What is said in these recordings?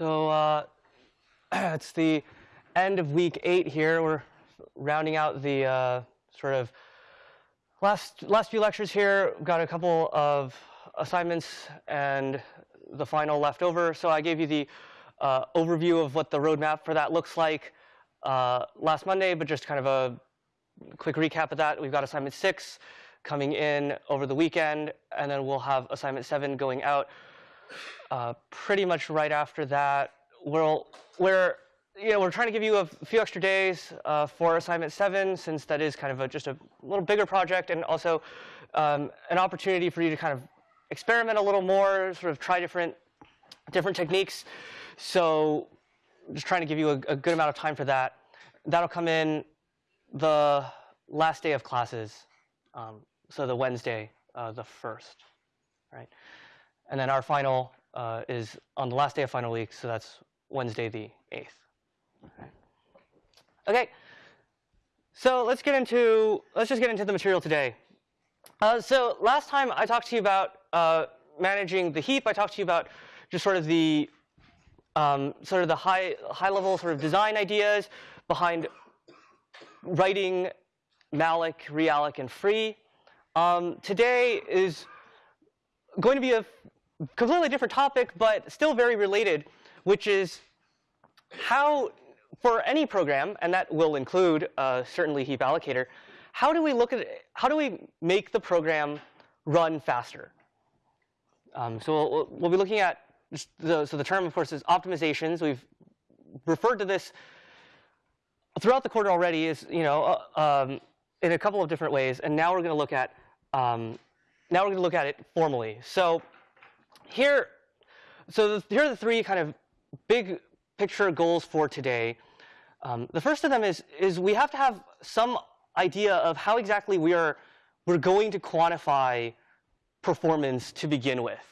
So uh, it's the end of week eight here. We're rounding out the uh, sort of last last few lectures here. We've got a couple of assignments and the final left over. So I gave you the uh, overview of what the roadmap for that looks like uh, last Monday, but just kind of a quick recap of that. We've got assignment six coming in over the weekend, and then we'll have assignment seven going out uh, pretty much right after that. We'll, we're, you know, we're trying to give you a few extra days uh, for assignment seven, since that is kind of a, just a little bigger project, and also um, an opportunity for you to kind of experiment a little more, sort of try different, different techniques. So just trying to give you a, a good amount of time for that. That'll come in the last day of classes, um, so the Wednesday, uh, the first, right? And then our final uh, is on the last day of final week, so that's Wednesday the 8th. Okay. So let's get into let's just get into the material today. Uh, so last time I talked to you about uh, managing the heap. I talked to you about just sort of the um, sort of the high high level sort of design ideas behind writing malloc, realloc, and free. Um, today is going to be a completely different topic, but still very related, which is how, for any program, and that will include uh, certainly heap allocator, how do we look at it, how do we make the program run faster? Um, so we'll, we'll, be looking at the, so the term, of course, is optimizations. We've referred to this throughout the quarter already is, you know, uh, um, in a couple of different ways, and now we're going to look at um, now we're going to look at it formally. So here, so the, here are the three kind of big picture goals for today. Um, the first of them is is we have to have some idea of how exactly we are we're going to quantify performance to begin with.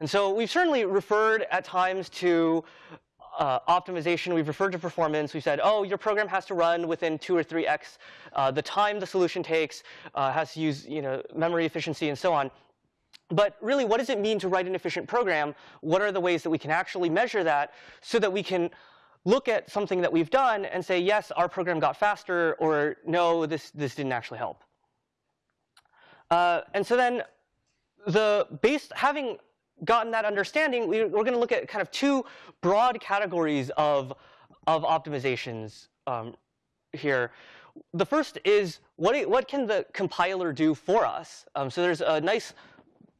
And so we've certainly referred at times to uh, optimization, we've referred to performance. We've said, oh, your program has to run within 2 or 3x uh, the time the solution takes, uh, has to use you know, memory efficiency, and so on. But really, what does it mean to write an efficient program? What are the ways that we can actually measure that so that we can look at something that we've done and say, yes, our program got faster, or no, this, this didn't actually help. Uh, and so then the base, having gotten that understanding, we, are going to look at kind of two broad categories of, of optimizations um, here. The first is what, what can the compiler do for us? Um, so there's a nice,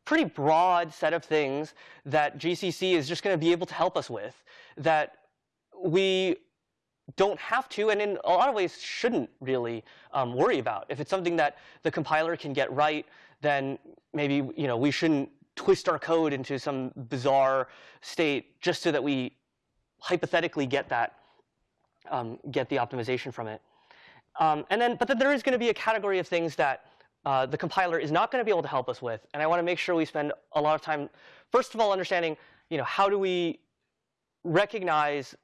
pretty broad set of things that GCC is just going to be able to help us with that we don't have to, and in a lot of ways shouldn't really um, worry about. If it's something that the compiler can get right, then maybe you know we shouldn't twist our code into some bizarre state just so that we hypothetically get that, um, get the optimization from it. Um, and then, but then there is going to be a category of things that uh, the compiler is not going to be able to help us with. And I want to make sure we spend a lot of time, first of all, understanding, you know, how do we recognize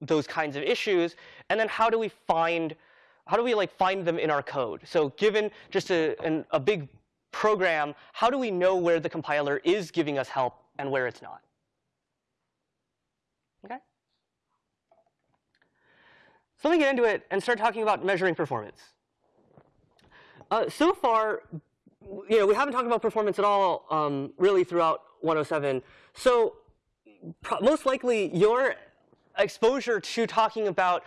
those kinds of issues, and then how do we find, how do we like find them in our code? So given just a, an, a big program, how do we know where the compiler is giving us help and where it's not? Okay? So let me get into it and start talking about measuring performance. Uh, so far, you know, we haven't talked about performance at all um, really throughout 107. So most likely your exposure to talking about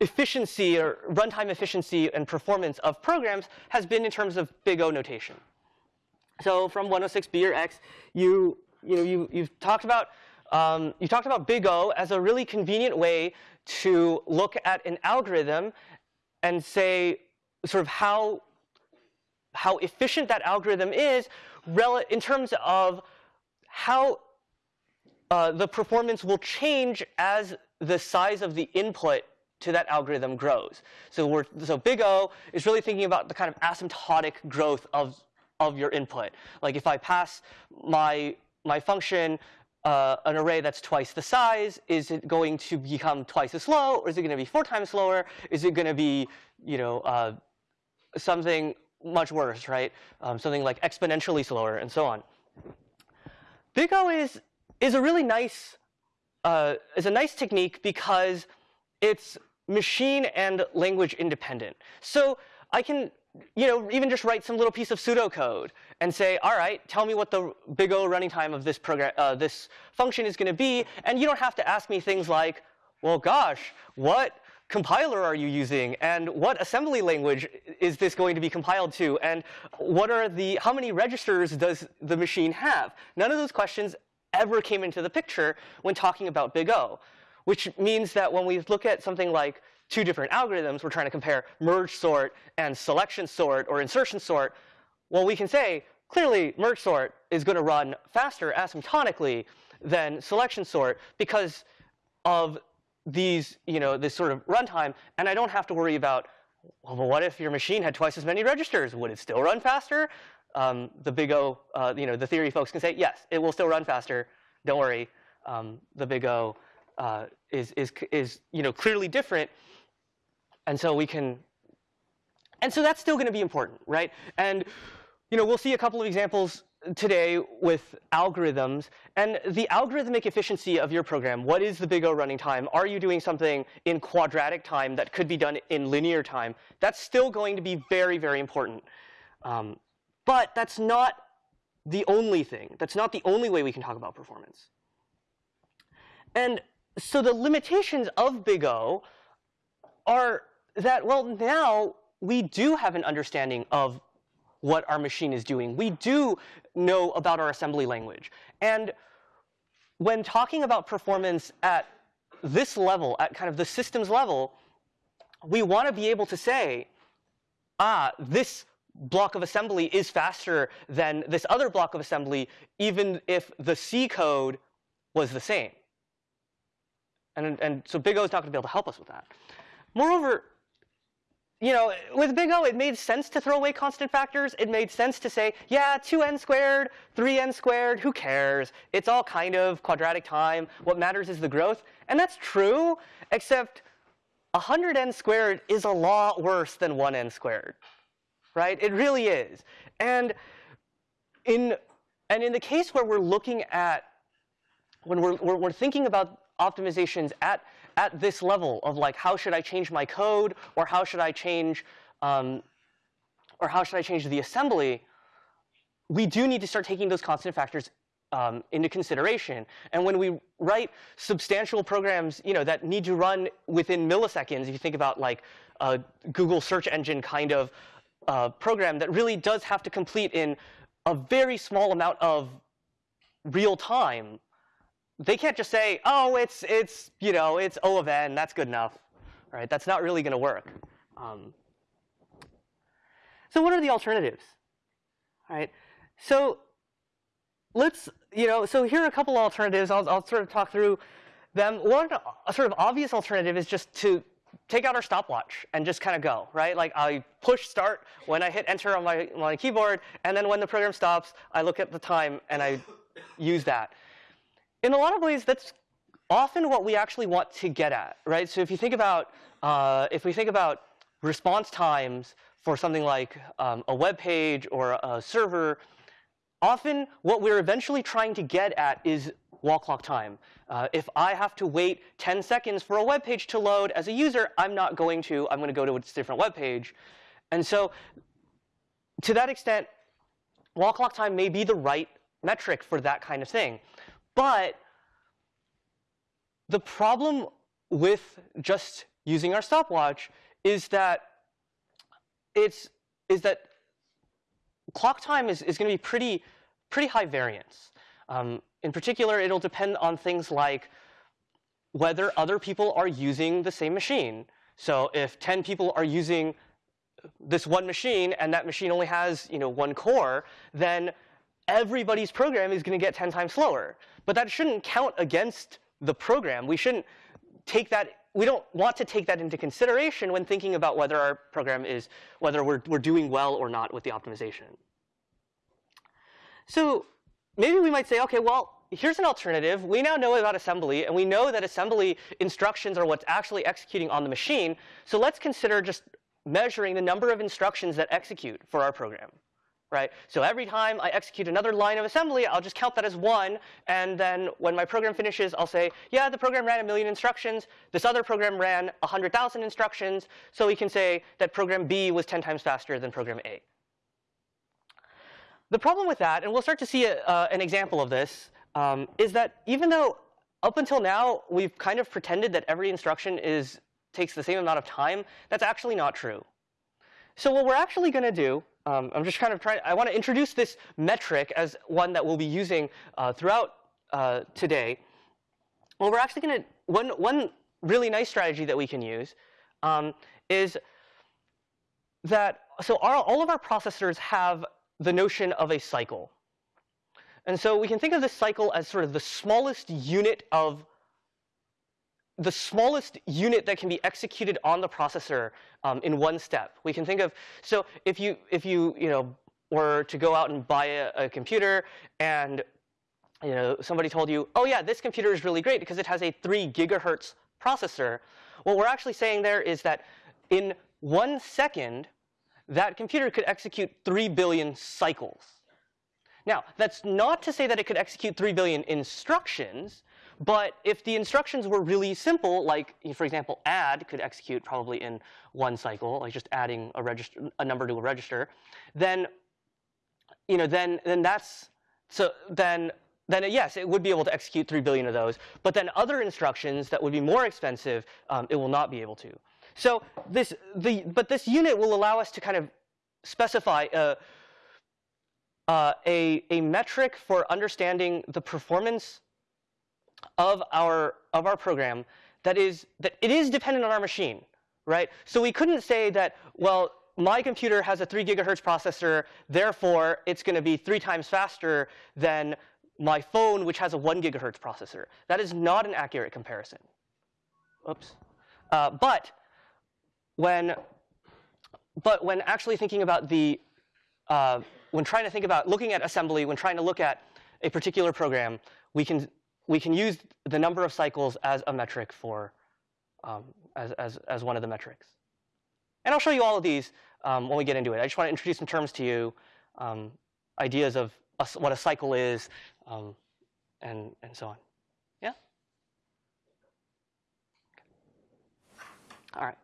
efficiency or runtime efficiency and performance of programs has been in terms of big O notation. So from 106B or X, you you know you you've talked about um, you talked about big O as a really convenient way to look at an algorithm and say sort of how how efficient that algorithm is in terms of how uh, the performance will change as the size of the input to that algorithm grows. So we're, so big O is really thinking about the kind of asymptotic growth of, of your input. Like if I pass my, my function uh, an array that's twice the size, is it going to become twice as slow, or is it going to be four times slower? Is it going to be, you know, uh, something much worse, right? Um, something like exponentially slower, and so on. Big O is is a really nice uh, is a nice technique because it's machine and language independent. So I can you know, even just write some little piece of pseudocode and say, all right, tell me what the big O running time of this program, uh, this function is going to be, and you don't have to ask me things like, well, gosh, what compiler are you using, and what assembly language is this going to be compiled to, and what are the, how many registers does the machine have? None of those questions ever came into the picture when talking about big O, which means that when we look at something like two different algorithms, we're trying to compare merge sort and selection sort or insertion sort, well, we can say, clearly, merge sort is going to run faster asymptotically than selection sort because of these, you know, this sort of runtime, and I don't have to worry about, well, what if your machine had twice as many registers? Would it still run faster? Um, the big O, uh, you know, the theory folks can say, yes, it will still run faster. Don't worry. Um, the big O uh, is, is, is, you know, clearly different. And so we can, and so that's still going to be important, right? And you know, we'll see a couple of examples today with algorithms and the algorithmic efficiency of your program. What is the big O running time? Are you doing something in quadratic time that could be done in linear time? That's still going to be very, very important. Um, but that's not the only thing. That's not the only way we can talk about performance. And so the limitations of big O are that, well, now we do have an understanding of what our machine is doing. We do know about our assembly language. And when talking about performance at this level, at kind of the systems level, we want to be able to say, ah, this block of assembly is faster than this other block of assembly, even if the C code was the same. And, and so Big O is not going to be able to help us with that. Moreover, you know, with big O, it made sense to throw away constant factors. It made sense to say, yeah, 2n squared, 3n squared, who cares? It's all kind of quadratic time. What matters is the growth. And that's true, except 100n squared is a lot worse than 1n squared, right? It really is. And in, and in the case where we're looking at, when we're, we're, we're thinking about optimizations at at this level of like, how should I change my code, or how should I change, um, or how should I change the assembly, we do need to start taking those constant factors um, into consideration. And when we write substantial programs, you know, that need to run within milliseconds, if you think about like a Google search engine kind of uh, program that really does have to complete in a very small amount of real time, they can't just say, oh, it's, it's, you know, it's O of n, that's good enough. Right? That's not really going to work. Um, so what are the alternatives? Right. So let's, you know, so here are a couple alternatives. I'll, I'll sort of talk through them. One sort of obvious alternative is just to take out our stopwatch and just kind of go, right? Like I push start when I hit enter on my, my keyboard, and then when the program stops, I look at the time and I use that in a lot of ways, that's often what we actually want to get at, right? So if you think about, uh, if we think about response times for something like um, a web page or a server, often what we're eventually trying to get at is wall clock time. Uh, if I have to wait 10 seconds for a web page to load as a user, I'm not going to. I'm going to go to a different web page. And so to that extent, wall clock time may be the right metric for that kind of thing. But the problem with just using our stopwatch is that it's is that clock time is, is going to be pretty pretty high variance. Um, in particular, it'll depend on things like whether other people are using the same machine. So if 10 people are using this one machine and that machine only has you know one core, then everybody's program is going to get 10 times slower. But that shouldn't count against the program. We shouldn't take that, we don't want to take that into consideration when thinking about whether our program is, whether we're, we're doing well or not with the optimization. So maybe we might say, okay, well, here's an alternative. We now know about assembly, and we know that assembly instructions are what's actually executing on the machine. So let's consider just measuring the number of instructions that execute for our program. Right? So every time I execute another line of assembly, I'll just count that as one, and then when my program finishes, I'll say, yeah, the program ran a million instructions. This other program ran 100,000 instructions, so we can say that program B was 10 times faster than program A. The problem with that, and we'll start to see a, uh, an example of this, um, is that even though up until now we've kind of pretended that every instruction is takes the same amount of time, that's actually not true. So what we're actually going to do, um, I'm just kind of trying, I want to introduce this metric as one that we'll be using uh, throughout uh, today. Well, we're actually going to, one, one really nice strategy that we can use um, is that, so our, all of our processors have the notion of a cycle. And so we can think of this cycle as sort of the smallest unit of the smallest unit that can be executed on the processor um, in one step. We can think of, so if you, if you, you know, were to go out and buy a, a computer and you know, somebody told you, oh yeah, this computer is really great because it has a 3 gigahertz processor. What we're actually saying there is that in one second, that computer could execute 3 billion cycles. Now, that's not to say that it could execute 3 billion instructions, but if the instructions were really simple, like, for example, add could execute probably in one cycle, like just adding a, register, a number to a register, then, you know, then, then that's, so then, then yes, it would be able to execute 3 billion of those. But then other instructions that would be more expensive, um, it will not be able to. So this, the, but this unit will allow us to kind of specify uh, uh, a, a metric for understanding the performance of our, of our program that is, that it is dependent on our machine, right? So we couldn't say that, well, my computer has a 3 gigahertz processor, therefore it's going to be three times faster than my phone, which has a 1 gigahertz processor. That is not an accurate comparison. Oops. Uh, but when, but when actually thinking about the, uh, when trying to think about looking at assembly, when trying to look at a particular program, we can we can use the number of cycles as a metric for, um, as, as, as one of the metrics. And I'll show you all of these um, when we get into it. I just want to introduce some terms to you, um, ideas of a, what a cycle is, um, and, and so on. Yeah? All right.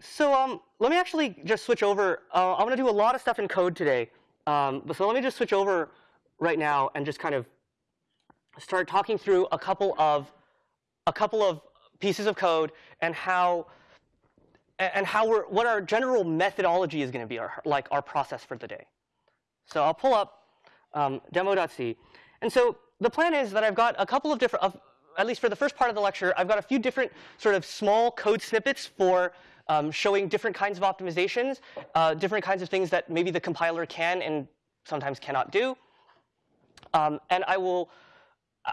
So um, let me actually just switch over. Uh, I'm going to do a lot of stuff in code today. Um, so let me just switch over right now and just kind of start talking through a couple of a couple of pieces of code and how and how we're what our general methodology is going to be, our, like our process for the day. So I'll pull up um, demo.c. And so the plan is that I've got a couple of different, of, at least for the first part of the lecture, I've got a few different sort of small code snippets for um, showing different kinds of optimizations, uh, different kinds of things that maybe the compiler can and sometimes cannot do. Um, and I will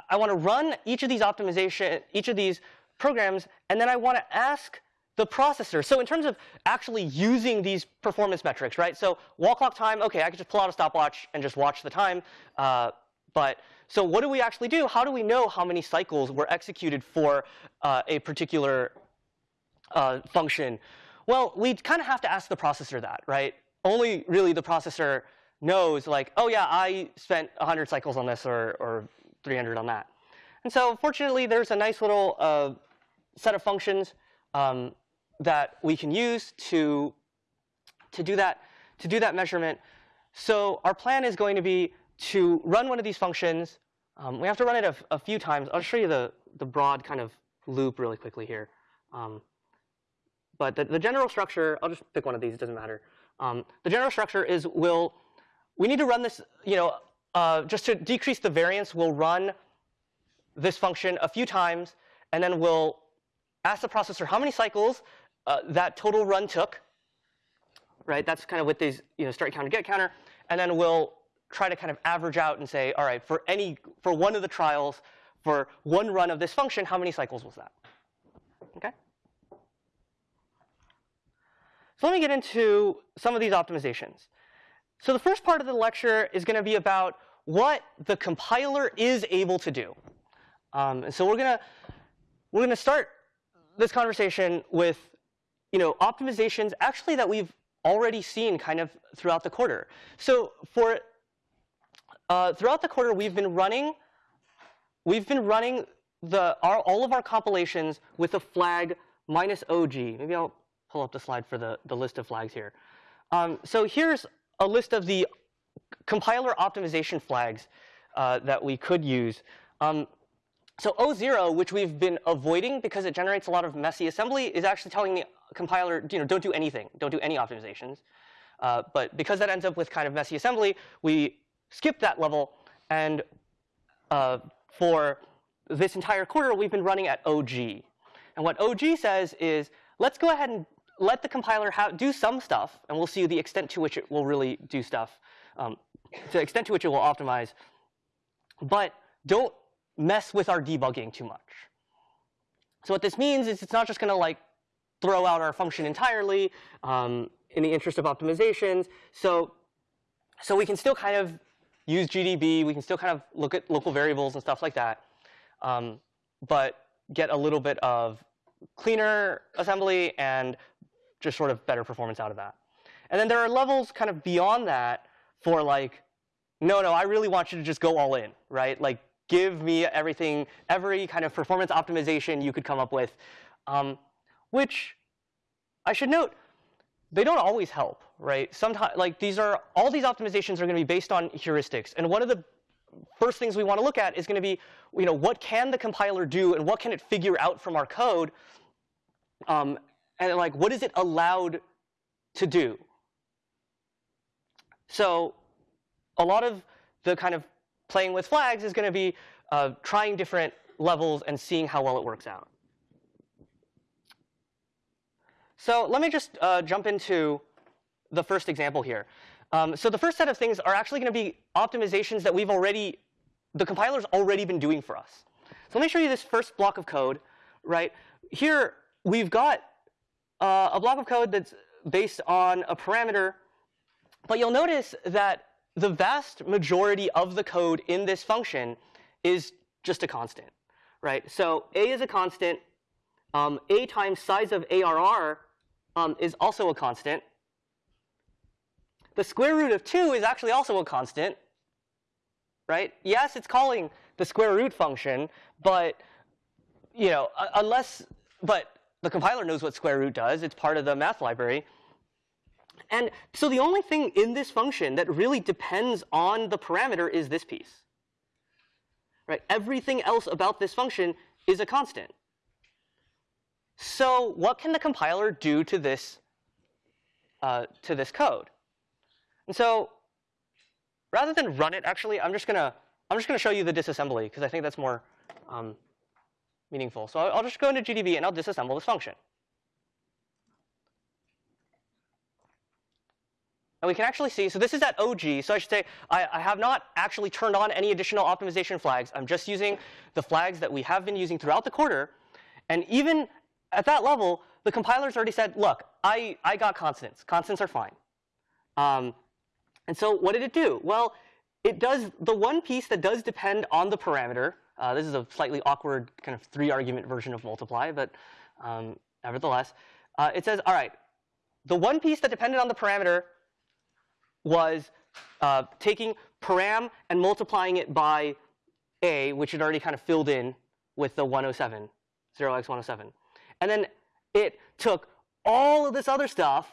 I want to run each of these optimization, each of these programs, and then I want to ask the processor. So in terms of actually using these performance metrics, right? So wall clock time, OK, I could just pull out a stopwatch and just watch the time. Uh, but so what do we actually do? How do we know how many cycles were executed for uh, a particular uh, function? Well, we kind of have to ask the processor that, right? Only really the processor knows, like, oh yeah, I spent 100 cycles on this, or, or 300 on that. And so fortunately, there's a nice little uh, set of functions um, that we can use to, to, do that, to do that measurement. So our plan is going to be to run one of these functions. Um, we have to run it a, a, few times. I'll show you the, the broad kind of loop really quickly here. Um, but the, the, general structure, I'll just pick one of these, it doesn't matter. Um, the general structure is we'll, we need to run this, you know, uh, just to decrease the variance, we'll run this function a few times, and then we'll ask the processor how many cycles uh, that total run took. Right? That's kind of with these, you know, start counter, get counter, and then we'll try to kind of average out and say, all right, for any, for one of the trials, for one run of this function, how many cycles was that? Okay. So let me get into some of these optimizations. So the first part of the lecture is going to be about what the compiler is able to do. Um, and so we're going to we're going to start this conversation with you know optimizations actually that we've already seen kind of throughout the quarter. So for uh, throughout the quarter, we've been running we've been running the our, all of our compilations with a flag minus OG. Maybe I'll pull up the slide for the, the list of flags here. Um, so here's a list of the compiler optimization flags uh, that we could use. Um, so O0, which we've been avoiding because it generates a lot of messy assembly, is actually telling the compiler, you know, don't do anything, don't do any optimizations. Uh, but because that ends up with kind of messy assembly, we skip that level. And uh, for this entire quarter, we've been running at OG. And what OG says is, let's go ahead and let the compiler do some stuff, and we'll see the extent to which it will really do stuff, um, the extent to which it will optimize. But don't mess with our debugging too much. So what this means is it's not just going to like throw out our function entirely um, in the interest of optimizations. So, so we can still kind of use GDB. We can still kind of look at local variables and stuff like that, um, but get a little bit of cleaner assembly and just sort of better performance out of that. And then there are levels kind of beyond that for like, no, no, I really want you to just go all in, right? Like give me everything, every kind of performance optimization you could come up with, um, which I should note, they don't always help, right? Sometimes, like these are, all these optimizations are going to be based on heuristics. And one of the first things we want to look at is going to be, you know, what can the compiler do and what can it figure out from our code? Um, and like, what is it allowed to do? So a lot of the kind of playing with flags is going to be uh, trying different levels and seeing how well it works out. So let me just uh, jump into the first example here. Um, so the first set of things are actually going to be optimizations that we've already, the compiler's already been doing for us. So let me show you this first block of code. Right here, we've got uh, a block of code that's based on a parameter, but you'll notice that the vast majority of the code in this function is just a constant, right? So a is a constant. Um, a times size of ARR um, is also a constant. The square root of 2 is actually also a constant, right? Yes, it's calling the square root function, but you know, unless, but the compiler knows what square root does. It's part of the math library. And so the only thing in this function that really depends on the parameter is this piece. Right? Everything else about this function is a constant. So what can the compiler do to this, uh, to this code? And so rather than run it, actually, I'm just gonna I'm just gonna show you the disassembly because I think that's more um, meaningful. So I'll just go into GDB and I'll disassemble this function. And we can actually see, so this is at OG, so I should say I, I, have not actually turned on any additional optimization flags. I'm just using the flags that we have been using throughout the quarter. And even at that level, the compiler's already said, look, I, I got constants. Constants are fine. Um, and so what did it do? Well, it does the one piece that does depend on the parameter. Uh, this is a slightly awkward kind of three-argument version of multiply, but um, nevertheless, uh, it says, all right, the one piece that depended on the parameter was uh, taking param and multiplying it by a, which it already kind of filled in with the 107, 0x107. And then it took all of this other stuff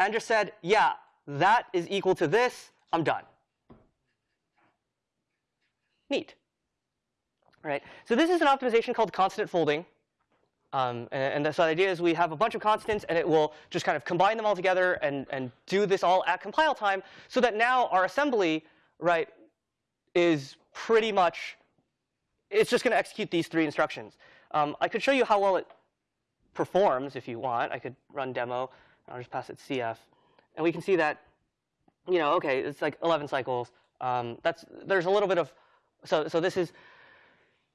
and just said, yeah, that is equal to this. I'm done. Neat. Right. So this is an optimization called constant folding. Um, and, and so the idea is we have a bunch of constants, and it will just kind of combine them all together and, and do this all at compile time, so that now our assembly, right, is pretty much, it's just going to execute these three instructions. Um, I could show you how well it performs if you want. I could run demo. I'll just pass it CF. And we can see that, you know, OK, it's like 11 cycles. Um, that's, there's a little bit of, so, so this is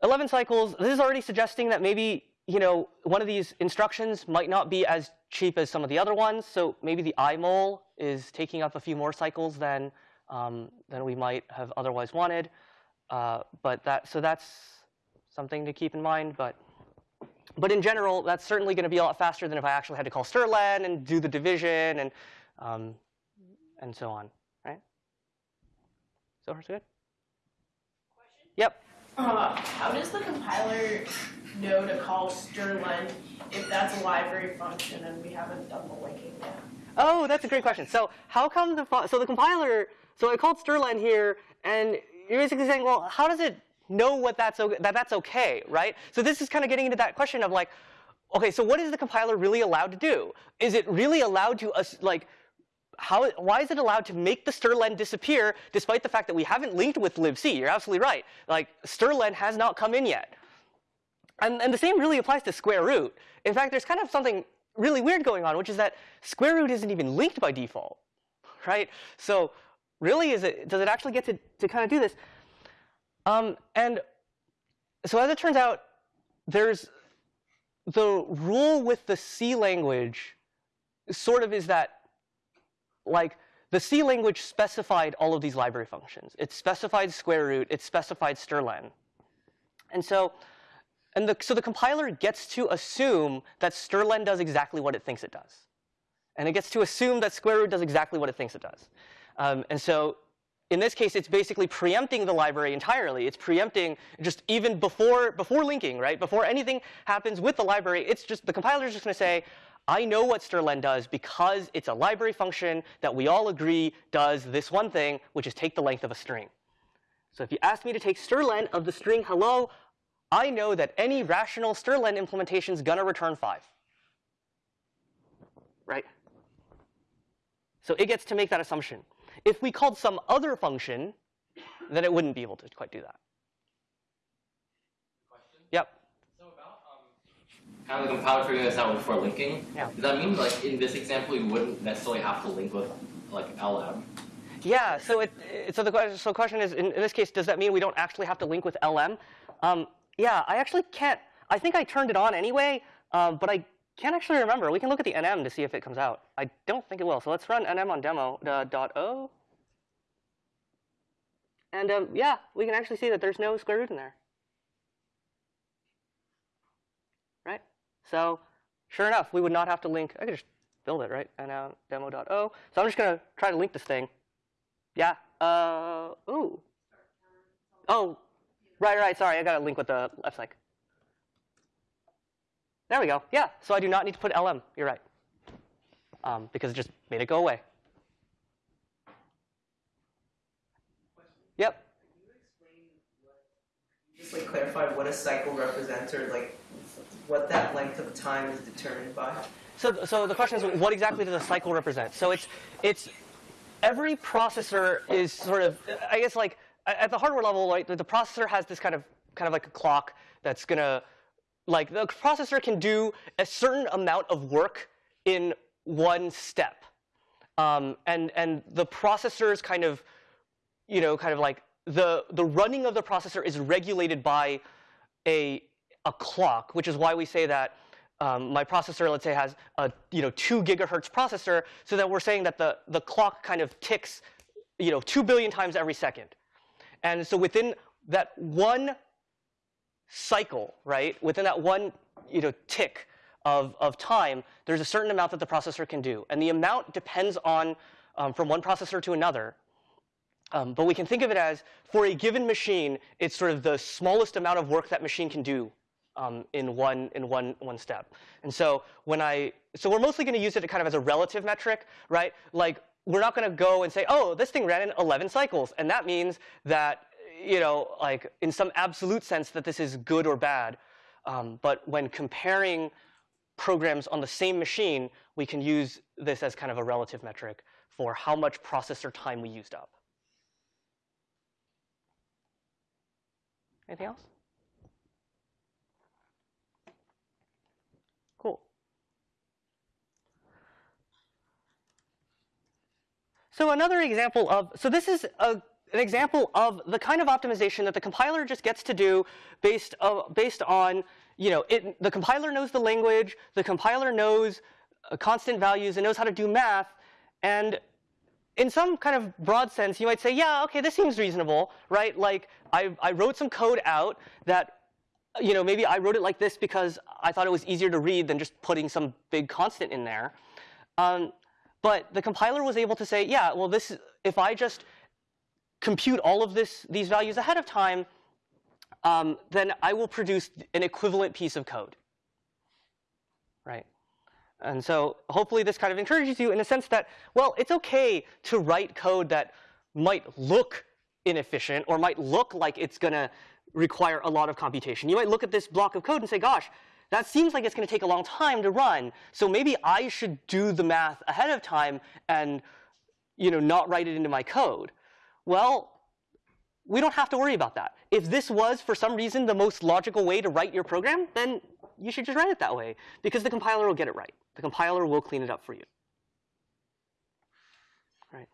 11 cycles. This is already suggesting that maybe you know, one of these instructions might not be as cheap as some of the other ones. So maybe the imul is taking up a few more cycles than um, than we might have otherwise wanted. Uh, but that so that's something to keep in mind. But but in general, that's certainly going to be a lot faster than if I actually had to call strlen and do the division and um, and so on, right? So far, so good? Question? Yep. Uh, how does the compiler know to call strlen if that's a library function and we haven't done the linking yet? Oh, that's a great question. So how come the so the compiler? So I called strlen here, and you're basically saying, well, how does it know what that's that that's okay, right? So this is kind of getting into that question of like, okay, so what is the compiler really allowed to do? Is it really allowed to us like how, why is it allowed to make the strlen disappear despite the fact that we haven't linked with libc? You're absolutely right. Like strlen has not come in yet. And, and the same really applies to square root. In fact, there's kind of something really weird going on, which is that square root isn't even linked by default, right? So really, is it, does it actually get to, to kind of do this? Um, and so as it turns out, there's the rule with the C language sort of is that like the C language specified all of these library functions. It specified square root. It specified strlen. And so, and the, so the compiler gets to assume that strlen does exactly what it thinks it does. And it gets to assume that square root does exactly what it thinks it does. Um, and so in this case, it's basically preempting the library entirely. It's preempting just even before, before linking, right? Before anything happens with the library, it's just the compiler is just going to say, I know what strlen does because it's a library function that we all agree does this one thing, which is take the length of a string. So if you ask me to take strlen of the string hello, I know that any rational strlen implementation is going to return 5. Right? So it gets to make that assumption. If we called some other function, then it wouldn't be able to quite do that. Question? Yep. Kind of the compiler figuring this out before linking. Yeah. Does that mean like in this example you wouldn't necessarily have to link with like LM? Yeah. So it, it so the question so the question is in, in, this case, does that mean we don't actually have to link with LM? Um, yeah. I actually can't. I think I turned it on anyway, um, but I can't actually remember. We can look at the nm to see if it comes out. I don't think it will. So let's run nm on demo uh, dot o. And um, yeah, we can actually see that there's no square root in there. Right? So sure enough, we would not have to link. I could just build it, right? And now demo.o. So I'm just going to try to link this thing. Yeah. Uh, ooh. Oh, right, right. Sorry, I got to link with the left side. There we go. Yeah. So I do not need to put lm. You're right. Um, because it just made it go away. Yep. Just like clarify what a cycle represents or like what that length of time is determined by? So, so the question is, what exactly does a cycle represent? So it's, it's every processor is sort of, I guess like at the hardware level, right, the processor has this kind of, kind of like a clock that's gonna, like the processor can do a certain amount of work in one step. Um, and, and the processor's kind of, you know, kind of like the, the running of the processor is regulated by a, a clock, which is why we say that um, my processor, let's say, has a you know two gigahertz processor, so that we're saying that the the clock kind of ticks, you know, two billion times every second, and so within that one cycle, right, within that one you know tick of of time, there's a certain amount that the processor can do, and the amount depends on um, from one processor to another. Um, but we can think of it as, for a given machine, it's sort of the smallest amount of work that machine can do um, in one in one one step. And so when I so we're mostly going to use it kind of as a relative metric, right? Like we're not going to go and say, oh, this thing ran in 11 cycles, and that means that you know, like in some absolute sense, that this is good or bad. Um, but when comparing programs on the same machine, we can use this as kind of a relative metric for how much processor time we used up. Anything else? Cool. So another example of, so this is a, an example of the kind of optimization that the compiler just gets to do based, uh, based on, you know, it, the compiler knows the language, the compiler knows uh, constant values, and knows how to do math, and in some kind of broad sense, you might say, yeah, okay, this seems reasonable, right? Like I, I wrote some code out that you know, maybe I wrote it like this because I thought it was easier to read than just putting some big constant in there. Um, But the compiler was able to say, yeah, well, this if I just compute all of this these values ahead of time, um, then I will produce an equivalent piece of code. Right? And so hopefully this kind of encourages you in the sense that, well, it's okay to write code that might look inefficient or might look like it's going to require a lot of computation. You might look at this block of code and say, gosh, that seems like it's going to take a long time to run. So maybe I should do the math ahead of time and you know, not write it into my code. Well, we don't have to worry about that. If this was, for some reason, the most logical way to write your program, then you should just write it that way because the compiler will get it right. The compiler will clean it up for you. Right.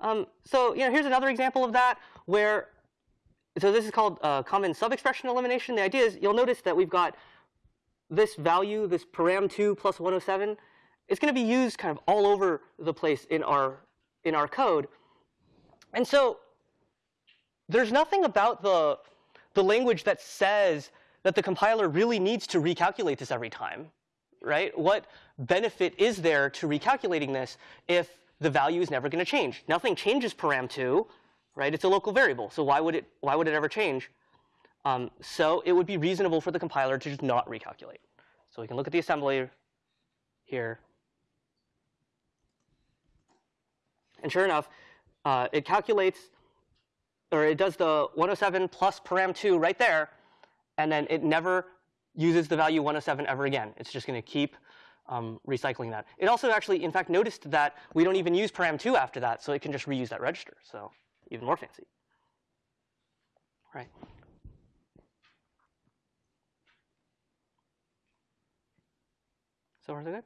Um, so you know, here's another example of that where, so this is called uh, common subexpression elimination. The idea is you'll notice that we've got this value, this param2 plus 107. It's going to be used kind of all over the place in our in our code. And so there's nothing about the the language that says that the compiler really needs to recalculate this every time, right? What benefit is there to recalculating this if the value is never going to change? Nothing changes param2, right? It's a local variable, so why would it why would it ever change? Um, so it would be reasonable for the compiler to just not recalculate. So we can look at the assembly here. And sure enough, uh, it calculates, or it does the 107 plus param2 right there, and then it never uses the value 107 ever again. It's just going to keep um, recycling that. It also actually, in fact, noticed that we don't even use param2 after that, so it can just reuse that register. So even more fancy. Right. So far, so good?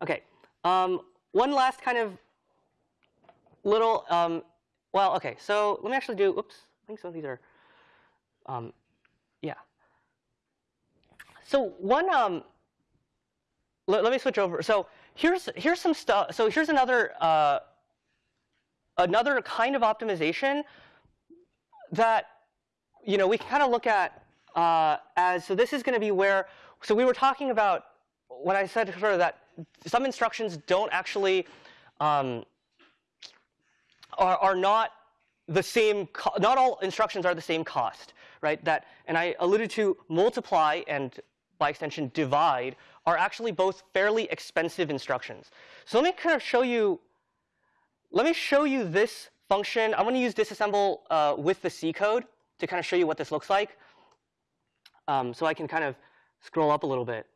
OK. Um, one last kind of little, um, well, OK. So let me actually do, oops, I think some of these are, um, yeah. So one, um, let, let me switch over. So here's here's some stuff. So here's another uh, another kind of optimization that you know we can kind of look at uh, as so this is going to be where so we were talking about when I said sort of that some instructions don't actually um, are are not the same. not all instructions are the same cost, right? That and I alluded to multiply and by extension divide are actually both fairly expensive instructions. So let me kind of show you, let me show you this function. I'm going to use disassemble uh, with the C code to kind of show you what this looks like. Um, so I can kind of scroll up a little bit.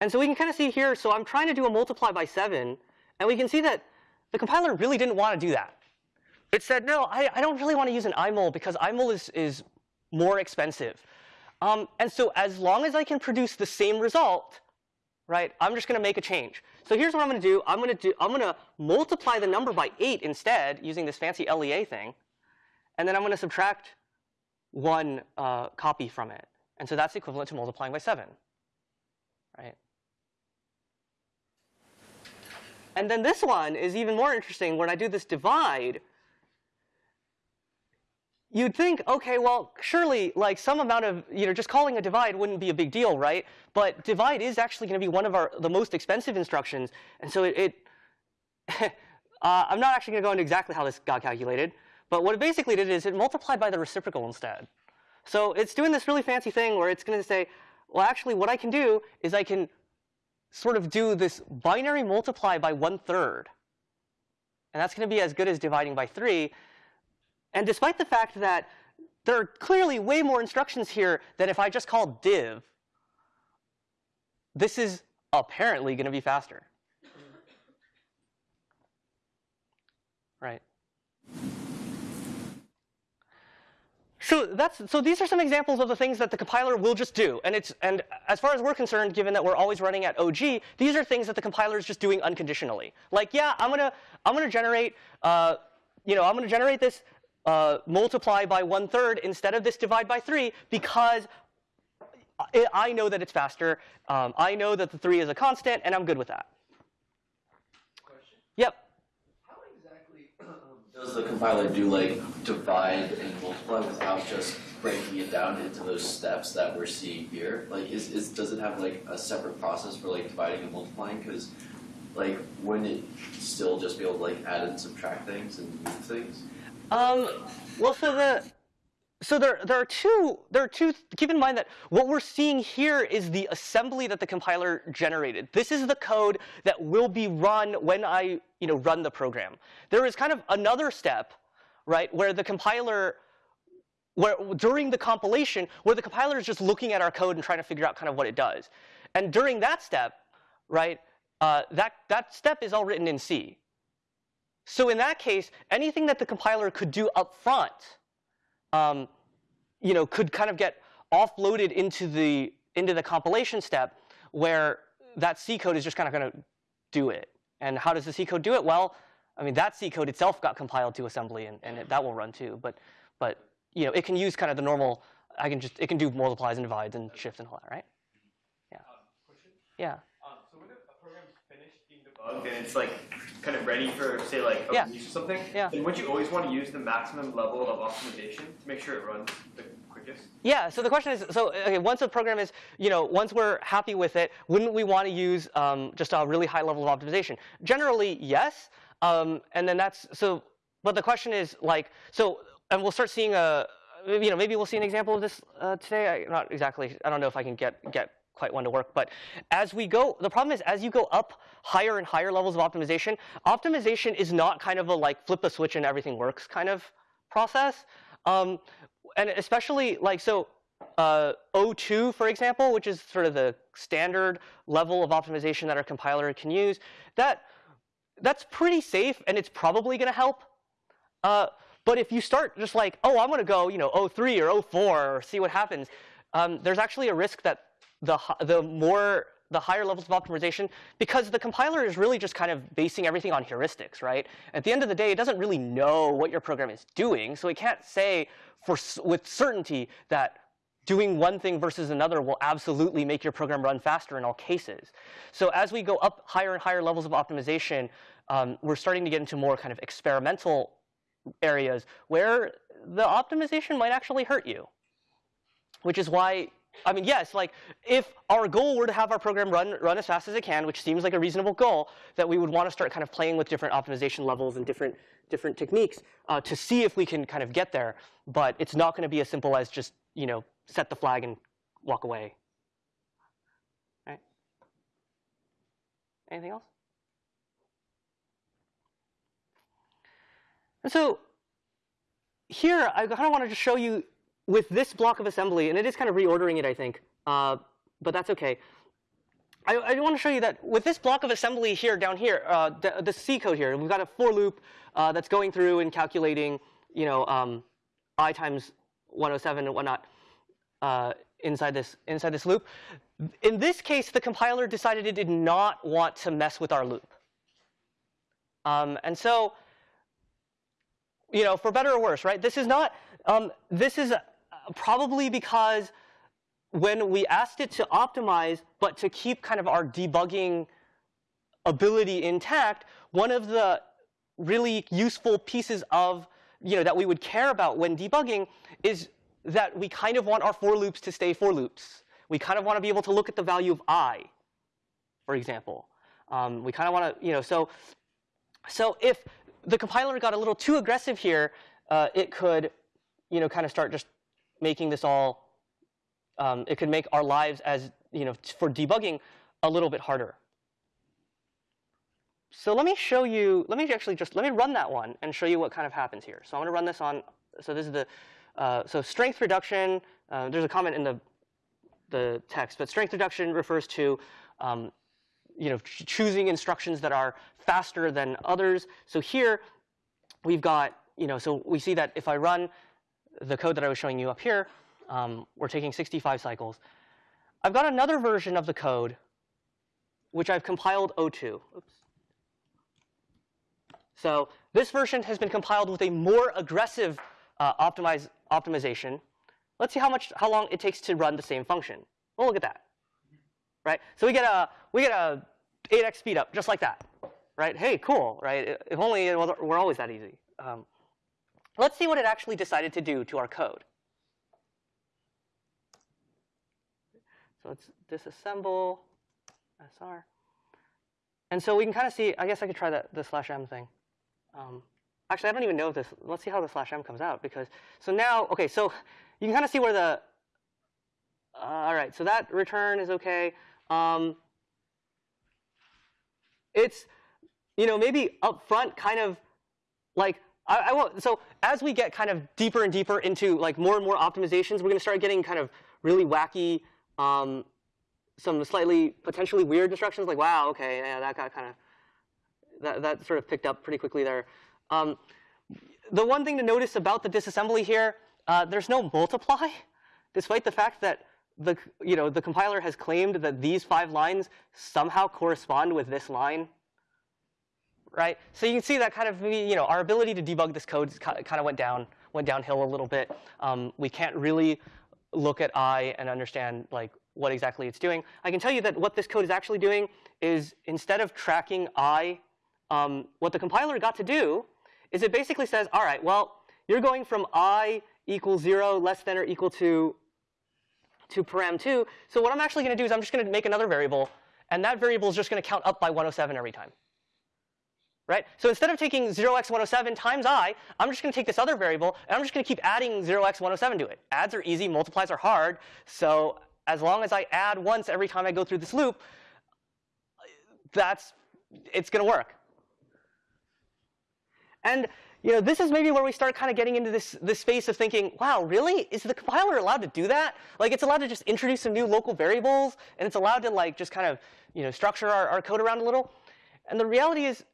And so we can kind of see here, so I'm trying to do a multiply by 7. And we can see that the compiler really didn't want to do that. It said, no, I, I don't really want to use an imul because imul is, is more expensive. Um, and so as long as I can produce the same result, right, I'm just going to make a change. So here's what I'm going to do. I'm going to do. I'm going to multiply the number by 8 instead using this fancy LEA thing. And then I'm going to subtract one uh, copy from it. And so that's equivalent to multiplying by 7. Right? And then this one is even more interesting. When I do this divide, you'd think, OK, well, surely like some amount of, you know, just calling a divide wouldn't be a big deal, right? But divide is actually going to be one of our the most expensive instructions. And so it, it uh, I'm not actually going to go into exactly how this got calculated. But what it basically did is it multiplied by the reciprocal instead. So it's doing this really fancy thing where it's going to say, well, actually, what I can do is I can sort of do this binary multiply by one third. And that's going to be as good as dividing by 3. And despite the fact that there are clearly way more instructions here than if I just called div, this is apparently going to be faster. Right? So that's so these are some examples of the things that the compiler will just do. And it's and as far as we're concerned, given that we're always running at OG, these are things that the compiler is just doing unconditionally. Like, yeah, I'm gonna I'm gonna generate uh, you know I'm gonna generate this uh, multiply by one third instead of this divide by three because I know that it's faster. Um, I know that the three is a constant, and I'm good with that. Question? Yep. How exactly Does the compiler do like divide and multiply without just breaking it down into those steps that we're seeing here? Like, is, is does it have like a separate process for like dividing and multiplying? Because like, wouldn't it still just be able to like add and subtract things and move things? Um, well, so the so there there are two there are two. Keep in mind that what we're seeing here is the assembly that the compiler generated. This is the code that will be run when I you know run the program. There is kind of another step, right, where the compiler where during the compilation where the compiler is just looking at our code and trying to figure out kind of what it does. And during that step, right, uh, that that step is all written in C. So in that case, anything that the compiler could do up front, um, you know, could kind of get offloaded into the into the compilation step, where that C code is just kind of going to do it. And how does the C code do it? Well, I mean, that C code itself got compiled to assembly, and, and it, that will run too. But but you know, it can use kind of the normal. I can just it can do multiplies and divides and shifts and all that, right? Yeah. Yeah. Um, so when a, a program's finished being debugged and it's like kind of ready for say like a Yeah. release or something, Yeah. then would you always want to use the maximum level of optimization to make sure it runs the quickest? Yeah, so the question is, so okay, once a program is, you know, once we're happy with it, wouldn't we want to use um, just a really high level of optimization? Generally, yes. Um, and then that's, so, but the question is like, so, and we'll start seeing a, you know, maybe we'll see an example of this uh, today. I, not exactly, I don't know if I can get, get quite one to work, but as we go, the problem is as you go up higher and higher levels of optimization, optimization is not kind of a like flip a switch and everything works kind of process. Um, and especially like so uh, O2, for example, which is sort of the standard level of optimization that our compiler can use, that that's pretty safe and it's probably going to help. Uh, but if you start just like, oh, I'm going to go, you know, O3 or O4 or see what happens, um, there's actually a risk that the the more the higher levels of optimization, because the compiler is really just kind of basing everything on heuristics, right? At the end of the day, it doesn't really know what your program is doing, so it can't say for with certainty that doing one thing versus another will absolutely make your program run faster in all cases. So as we go up higher and higher levels of optimization, um, we're starting to get into more kind of experimental areas where the optimization might actually hurt you. Which is why, I mean, yes, like if our goal were to have our program run run as fast as it can, which seems like a reasonable goal, that we would want to start kind of playing with different optimization levels and different different techniques uh, to see if we can kind of get there. But it's not going to be as simple as just you know set the flag and walk away. Right? Anything else? And so here, I kind of wanted to show you with this block of assembly, and it is kind of reordering it, I think, uh, but that's okay. I, I want to show you that with this block of assembly here, down here, uh, the, the C code here, we've got a for loop uh, that's going through and calculating, you know, um, i times 107 and whatnot uh, inside this inside this loop. In this case, the compiler decided it did not want to mess with our loop, um, and so you know, for better or worse, right? This is not, um, this is probably because when we asked it to optimize, but to keep kind of our debugging ability intact, one of the really useful pieces of, you know, that we would care about when debugging is that we kind of want our for loops to stay for loops. We kind of want to be able to look at the value of i, for example. Um, we kind of want to, you know, so, so if the compiler got a little too aggressive here, uh, it could, you know, kind of start just making this all. Um, it could make our lives as you know for debugging a little bit harder. So let me show you. Let me actually just let me run that one and show you what kind of happens here. So I'm going to run this on. So this is the uh, so strength reduction. Uh, there's a comment in the the text, but strength reduction refers to um, you know, ch- choosing instructions that are faster than others. So here we've got, you know, so we see that if I run the code that I was showing you up here, um, we're taking 65 cycles. I've got another version of the code, which I've compiled O2. Oops. So this version has been compiled with a more aggressive uh, optimize, optimization. Let's see how much, how long it takes to run the same function. Well, look at that right? So we get a we get a 8x speed up just like that, right? Hey, cool, right? If only it we're always that easy. Um, let's see what it actually decided to do to our code. So let's disassemble SR. And so we can kind of see, I guess I could try that, the slash m thing. Um, actually, I don't even know this, let's see how the slash m comes out because, so now, okay, so you can kind of see where the, uh, all right, so that return is okay. Um, it's, you know, maybe up front kind of like, I, I won't, so as we get kind of deeper and deeper into like more and more optimizations, we're going to start getting kind of really wacky, um, some slightly potentially weird instructions like, wow, okay, yeah, that got kind of, that, that sort of picked up pretty quickly there. Um, the one thing to notice about the disassembly here, uh, there's no multiply, despite the fact that the, you know, the compiler has claimed that these five lines somehow correspond with this line. Right? So you can see that kind of, you know, our ability to debug this code kind of went down, went downhill a little bit. Um, we can't really look at I and understand like what exactly it's doing. I can tell you that what this code is actually doing is instead of tracking I, um, what the compiler got to do is it basically says, all right, well, you're going from I equals 0 less than or equal to, to param2. So what I'm actually going to do is I'm just going to make another variable. And that variable is just going to count up by 107 every time. Right? So instead of taking 0x107 times i, I'm just going to take this other variable, and I'm just going to keep adding 0x107 to it. Adds are easy, multiplies are hard. So as long as I add once every time I go through this loop, that's it's going to work. And you know, this is maybe where we start kind of getting into this, this space of thinking, wow, really? Is the compiler allowed to do that? Like, it's allowed to just introduce some new local variables, and it's allowed to like just kind of you know structure our, our code around a little. And the reality is,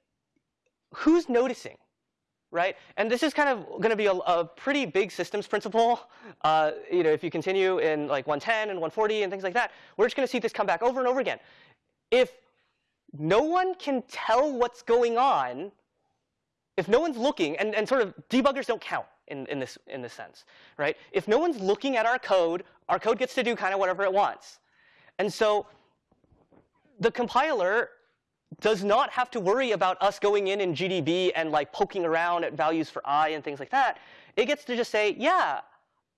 who's noticing, right? And this is kind of going to be a, a, pretty big systems principle. Uh, you know, if you continue in like 110 and 140 and things like that, we're just going to see this come back over and over again. If no one can tell what's going on, if no one's looking, and, and sort of debuggers don't count in, in, this, in this sense, right? If no one's looking at our code, our code gets to do kind of whatever it wants. And so the compiler does not have to worry about us going in in GDB and like poking around at values for i and things like that. It gets to just say, yeah,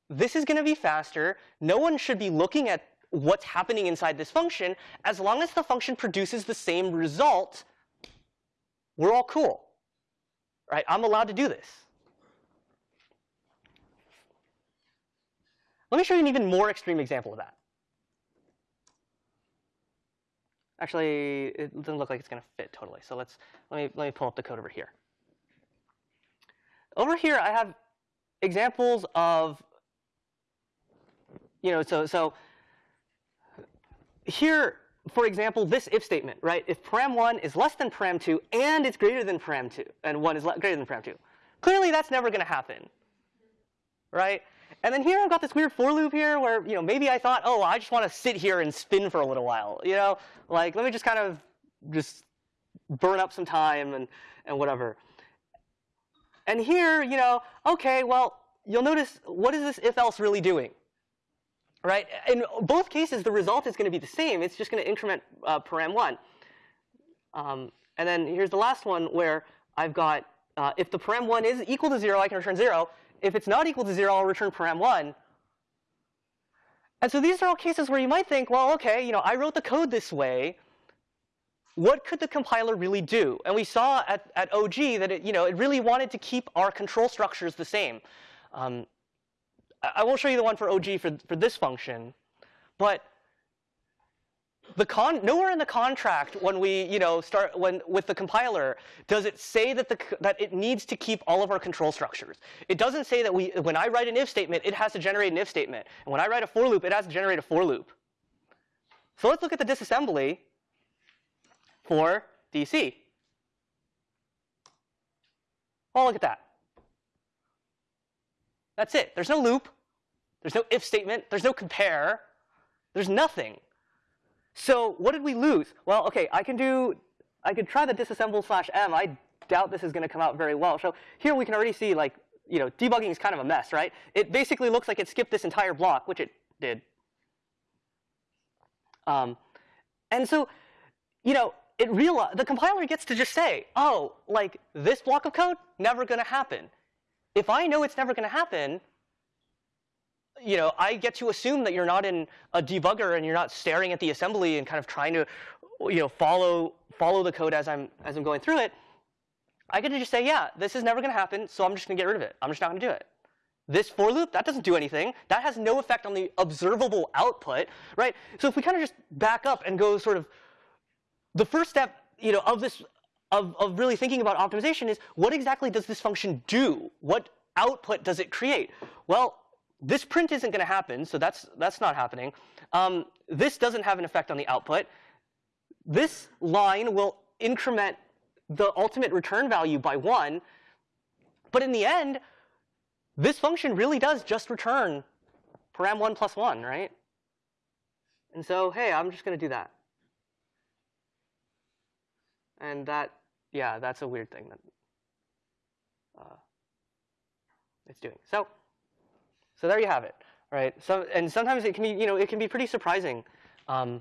this is going to be faster. No one should be looking at what's happening inside this function. As long as the function produces the same result, we're all cool. Right? I'm allowed to do this. Let me show you an even more extreme example of that. Actually, it doesn't look like it's going to fit totally. So let's let me let me pull up the code over here. Over here, I have examples of you know so so here for example this if statement right if param1 is less than param2 and it's greater than param2 and 1 is greater than param2 clearly that's never going to happen right and then here I've got this weird for loop here where, you know, maybe I thought, oh, I just want to sit here and spin for a little while. You know, like let me just kind of just burn up some time and, and whatever. And here, you know, okay, well, you'll notice what is this if else really doing? Right? In both cases, the result is going to be the same. It's just going to increment uh, param1. Um, and then here's the last one where I've got uh, if the param1 is equal to 0, I can return 0 if it's not equal to 0, I'll return param1. And so these are all cases where you might think, well, OK, you know, I wrote the code this way. What could the compiler really do? And we saw at, at OG that it, you know, it really wanted to keep our control structures the same. Um, I, I won't show you the one for OG for, for this function. But the con nowhere in the contract when we you know start when with the compiler does it say that the that it needs to keep all of our control structures. It doesn't say that we when I write an if statement it has to generate an if statement, and when I write a for loop it has to generate a for loop. So let's look at the disassembly for DC. Well, oh, look at that. That's it. There's no loop. There's no if statement. There's no compare. There's nothing. So what did we lose? Well, OK, I can do, I could try the disassemble slash m. I doubt this is going to come out very well. So here we can already see like, you know, debugging is kind of a mess, right? It basically looks like it skipped this entire block, which it did. Um, and so, you know, it real the compiler gets to just say, oh, like this block of code, never going to happen. if I know it's never going to happen, you know, I get to assume that you're not in a debugger and you're not staring at the assembly and kind of trying to, you know, follow follow the code as I'm as I'm going through it. I get to just say, yeah, this is never going to happen, so I'm just going to get rid of it. I'm just not going to do it. This for loop, that doesn't do anything. That has no effect on the observable output, right? So if we kind of just back up and go sort of, the first step, you know, of this, of, of really thinking about optimization is what exactly does this function do? What output does it create? Well, this print isn't going to happen, so that's that's not happening. Um, this doesn't have an effect on the output. This line will increment the ultimate return value by one, but in the end, this function really does just return param1 plus 1, right? And so, hey, I'm just going to do that. And that, yeah, that's a weird thing that uh, it's doing. So, so there you have it, right? So, and sometimes it can be, you know, it can be pretty surprising um,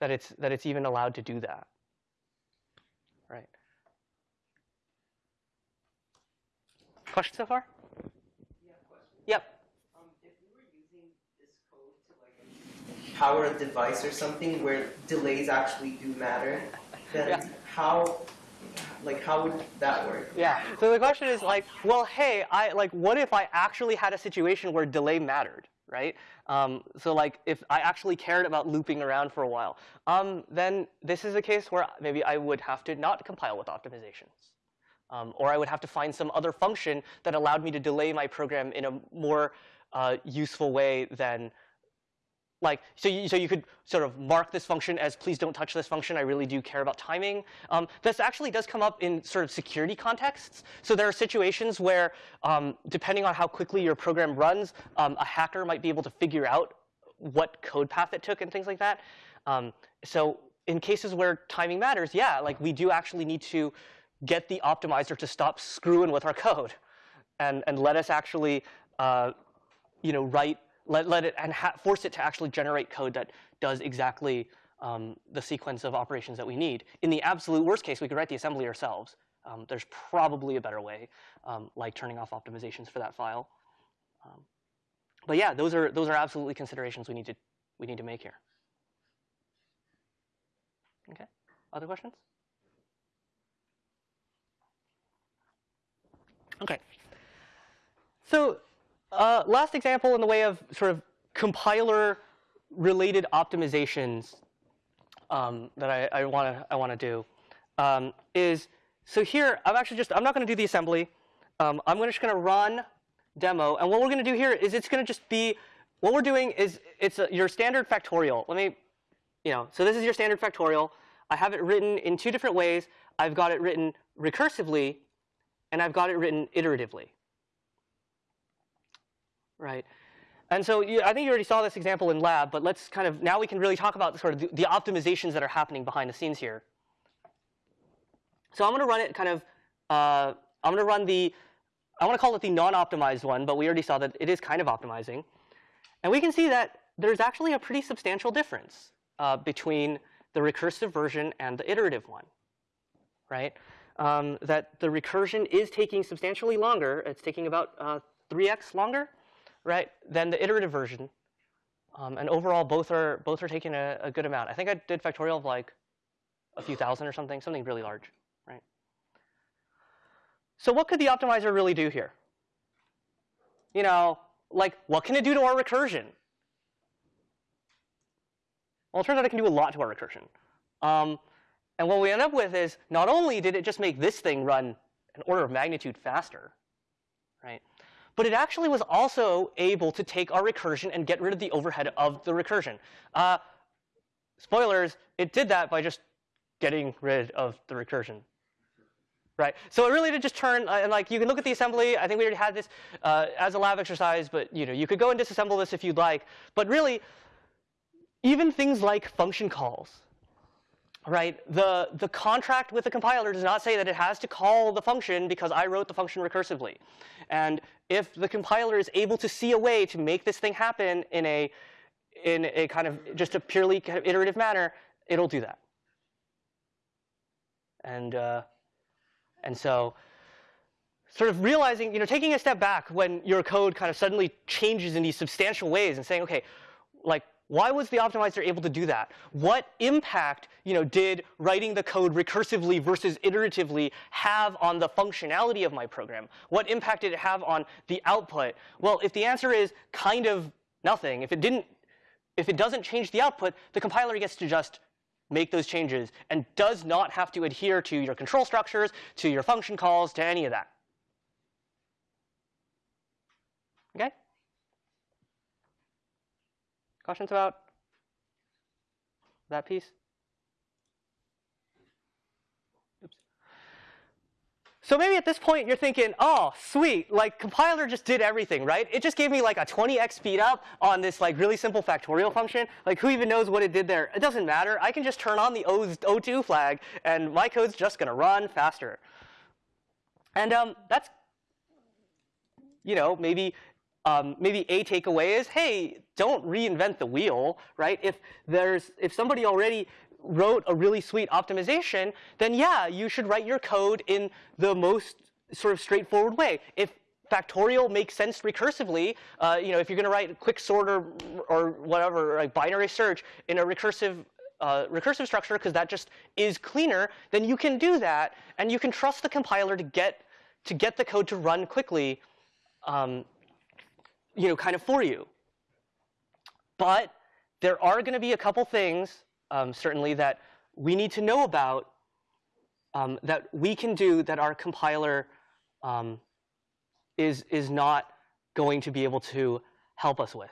that it's that it's even allowed to do that, right? Question so far? Yep. Um, if we were using this code to like power a device or something where delays actually do matter, then Yeah. how, like, how would that work? Yeah. So the question is like, well, hey, I like, what if I actually had a situation where delay mattered, right? Um, so like, if I actually cared about looping around for a while, um, then this is a case where maybe I would have to not compile with optimizations. Um, or I would have to find some other function that allowed me to delay my program in a more uh, useful way than like so you, so you could sort of mark this function as please don't touch this function. I really do care about timing. Um, this actually does come up in sort of security contexts. So there are situations where um, depending on how quickly your program runs, um, a hacker might be able to figure out what code path it took and things like that. Um, so in cases where timing matters, yeah, like we do actually need to get the optimizer to stop screwing with our code and, and let us actually uh, you know, write, let, let it, and force it to actually generate code that does exactly um, the sequence of operations that we need. In the absolute worst case, we could write the assembly ourselves. Um, there's probably a better way, um, like turning off optimizations for that file. Um, but yeah, those are, those are absolutely considerations we need to, we need to make here. Okay, other questions? Okay. So uh, last example in the way of sort of compiler-related optimizations um, that I want to I want to do um, is so here I'm actually just I'm not going to do the assembly. Um, I'm just going to run demo, and what we're going to do here is it's going to just be what we're doing is it's a, your standard factorial. Let me, you know, so this is your standard factorial. I have it written in two different ways. I've got it written recursively and I've got it written iteratively. Right? And so you, I think you already saw this example in lab, but let's kind of, now we can really talk about sort of the, the optimizations that are happening behind the scenes here. So I'm going to run it kind of, uh, I'm going to run the, I want to call it the non-optimized one, but we already saw that it is kind of optimizing. And we can see that there's actually a pretty substantial difference uh, between the recursive version and the iterative one, right? um, that the recursion is taking substantially longer. It's taking about uh, 3x longer, right, than the iterative version. Um, and overall, both are both are taking a, a, good amount. I think I did factorial of like a few thousand or something, something really large, right? So what could the optimizer really do here? You know, like what can it do to our recursion? Well, it turns out it can do a lot to our recursion. Um, and what we end up with is not only did it just make this thing run an order of magnitude faster, right? But it actually was also able to take our recursion and get rid of the overhead of the recursion. Uh, spoilers, it did that by just getting rid of the recursion. Right, so it really did just turn, uh, and like you can look at the assembly. I think we already had this uh, as a lab exercise, but you know you could go and disassemble this if you'd like. But really, even things like function calls, right? The, the contract with the compiler does not say that it has to call the function because I wrote the function recursively. And if the compiler is able to see a way to make this thing happen in a, in a kind of just a purely kind of iterative manner, it'll do that. And, uh, and so, sort of realizing, you know, taking a step back when your code kind of suddenly changes in these substantial ways and saying, okay, like, why was the optimizer able to do that? What impact, you know, did writing the code recursively versus iteratively have on the functionality of my program? What impact did it have on the output? Well, if the answer is kind of nothing, if it didn't, if it doesn't change the output, the compiler gets to just make those changes and does not have to adhere to your control structures, to your function calls, to any of that. Okay? Questions about that piece? Oops. So maybe at this point you're thinking, oh, sweet, like compiler just did everything, right? It just gave me like a 20x speed up on this like really simple factorial function. Like who even knows what it did there? It doesn't matter. I can just turn on the O2 flag and my code's just gonna run faster. And um, that's, you know, maybe um, maybe a takeaway is, hey, don't reinvent the wheel, right? If there's if somebody already wrote a really sweet optimization, then yeah, you should write your code in the most sort of straightforward way. If factorial makes sense recursively, uh, you know, if you're going to write a quick sort or, or whatever, like binary search in a recursive uh, recursive structure because that just is cleaner, then you can do that, and you can trust the compiler to get to get the code to run quickly. Um, you know, kind of for you. But there are going to be a couple things, um, certainly, that we need to know about um, that we can do that our compiler um, is, is not going to be able to help us with.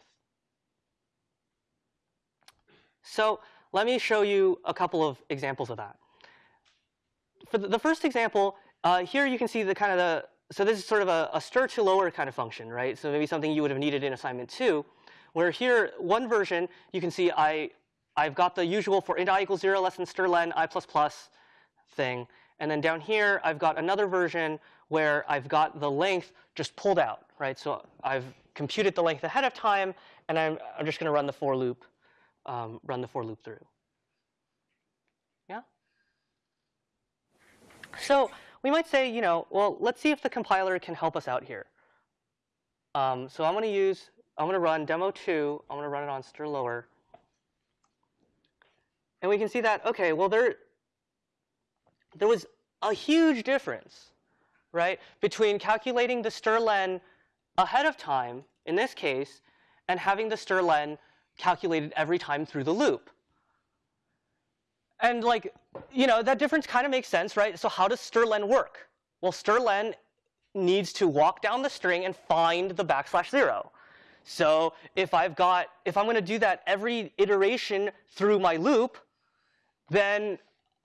So let me show you a couple of examples of that. For the, first example, uh, here you can see the kind of the, so this is sort of a, a stir to lower kind of function, right? So maybe something you would have needed in assignment two, where here, one version, you can see I, I've got the usual for int i equals 0 less than strlen i plus plus thing. And then down here, I've got another version where I've got the length just pulled out, right? So I've computed the length ahead of time, and I'm, I'm just going to run the for loop, um, run the for loop through. Yeah? So we might say, you know, well, let's see if the compiler can help us out here. Um, so I'm going to use, I'm going to run demo 2. I'm going to run it on strlower. And we can see that, OK, well, there, there was a huge difference, right, between calculating the strlen ahead of time, in this case, and having the strlen calculated every time through the loop. And like, you know, that difference kind of makes sense, right? So how does strlen work? Well, strlen needs to walk down the string and find the backslash zero. So if I've got, if I'm going to do that every iteration through my loop, then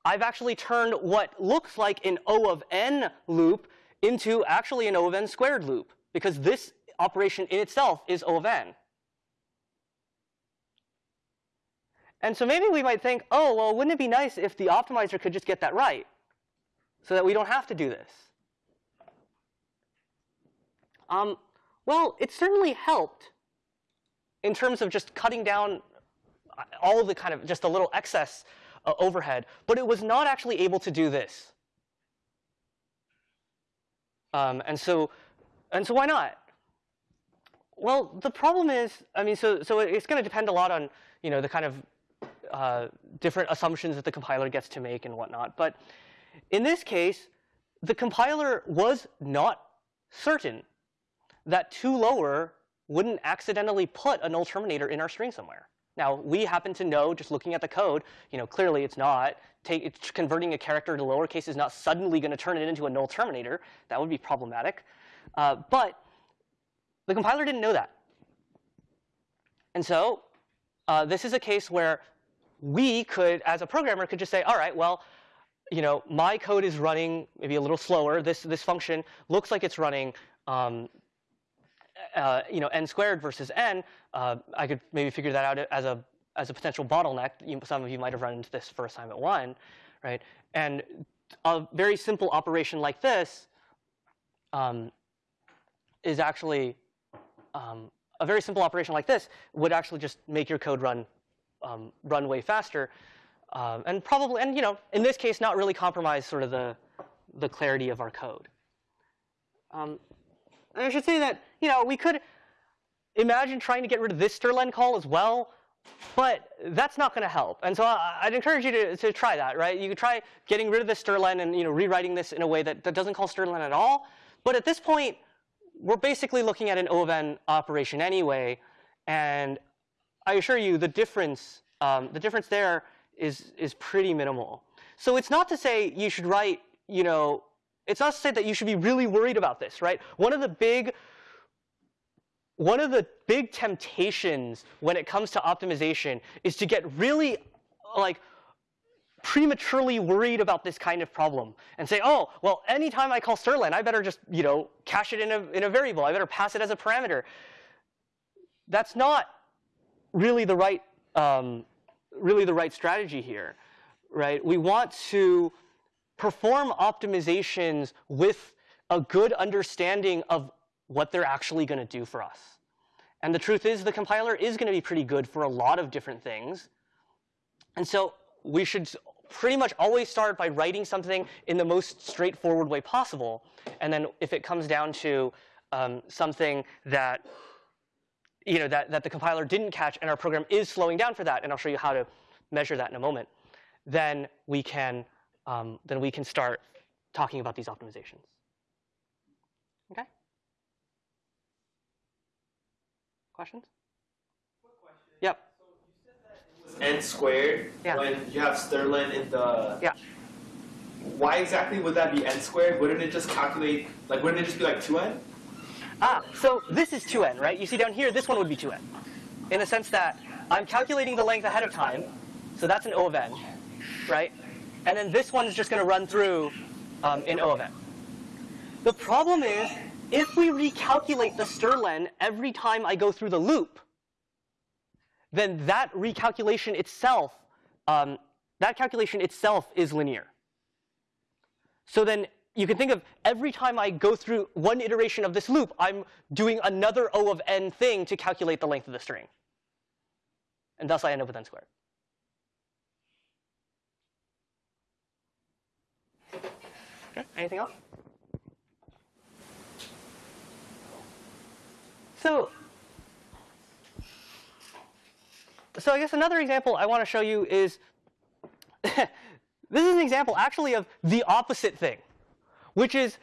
I've actually turned what looks like an O of n loop into actually an O of n squared loop, because this operation in itself is O of n. And so maybe we might think, oh, well, wouldn't it be nice if the optimizer could just get that right so that we don't have to do this? Um, well, it certainly helped in terms of just cutting down all the kind of just a little excess uh, overhead, but it was not actually able to do this. Um, and so, and so why not? Well, the problem is, I mean, so so it's going to depend a lot on you know the kind of uh, different assumptions that the compiler gets to make and whatnot. But in this case, the compiler was not certain that toLower wouldn't accidentally put a null terminator in our string somewhere. Now, we happen to know, just looking at the code, you know, clearly it's not. Take, it's converting a character to lowercase is not suddenly going to turn it into a null terminator. That would be problematic. Uh, but the compiler didn't know that. And so uh, this is a case where we could, as a programmer, could just say, all right, well, you know, my code is running maybe a little slower. This this function looks like it's running, um, uh, you know, n squared versus n. Uh, I could maybe figure that out as a as a potential bottleneck. You, some of you might have run into this for assignment one, right? And a very simple operation like this um, is actually um, a very simple operation like this would actually just make your code run um, run way faster, um, and probably, and you know, in this case, not really compromise sort of the the clarity of our code. Um, I should say that, you know, we could imagine trying to get rid of this strlen call as well, but that's not going to help. And so I, I'd encourage you to, to try that, right? You could try getting rid of this strlen and, you know, rewriting this in a way that, that doesn't call strlen at all. But at this point, we're basically looking at an O of n operation anyway, and I assure you the difference, um, the difference there is, is pretty minimal. So it's not to say you should write, you know, it's not to say that you should be really worried about this, right? One of the big one of the big temptations when it comes to optimization is to get really like prematurely worried about this kind of problem and say, oh, well, anytime I call strlen, I better just, you know, cache it in a, in a variable. I better pass it as a parameter. That's not really the right, um, really the right strategy here, right? We want to perform optimizations with a good understanding of what they're actually going to do for us. And the truth is the compiler is going to be pretty good for a lot of different things. And so we should pretty much always start by writing something in the most straightforward way possible. And then if it comes down to um, something that you know that, that the compiler didn't catch and our program is slowing down for that, and I'll show you how to measure that in a moment, then we can um, then we can start talking about these optimizations. Okay? Questions? Yep. So it was n squared Yeah. when you have strlen in the. Yeah. Why exactly would that be n squared? Wouldn't it just calculate like? Wouldn't it just be like two n? Ah, so this is 2n, right? You see down here, this one would be 2n. In the sense that I'm calculating the length ahead of time, so that's an O of n, right? And then this one is just going to run through um, in O of n. The problem is, if we recalculate the strlen every time I go through the loop, then that recalculation itself, um, that calculation itself is linear. So then you can think of every time I go through one iteration of this loop, I'm doing another O of n thing to calculate the length of the string. And thus I end up with n squared. Okay, anything else? So, so I guess another example I want to show you is this is an example actually of the opposite thing, which is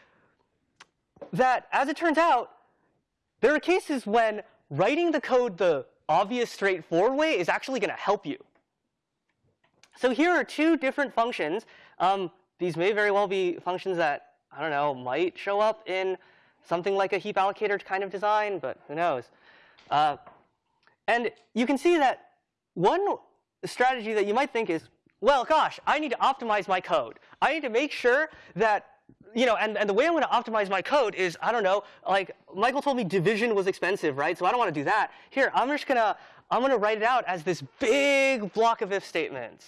that as it turns out, there are cases when writing the code the obvious straightforward way is actually going to help you. So here are two different functions. Um, these may very well be functions that, I don't know, might show up in something like a heap allocator kind of design, but who knows. Uh, and you can see that one strategy that you might think is, well, gosh, I need to optimize my code. I need to make sure that, you know, and, and the way I'm going to optimize my code is, I don't know, like Michael told me division was expensive, right? So I don't want to do that. Here, I'm just going to, I'm going to write it out as this big block of if statements.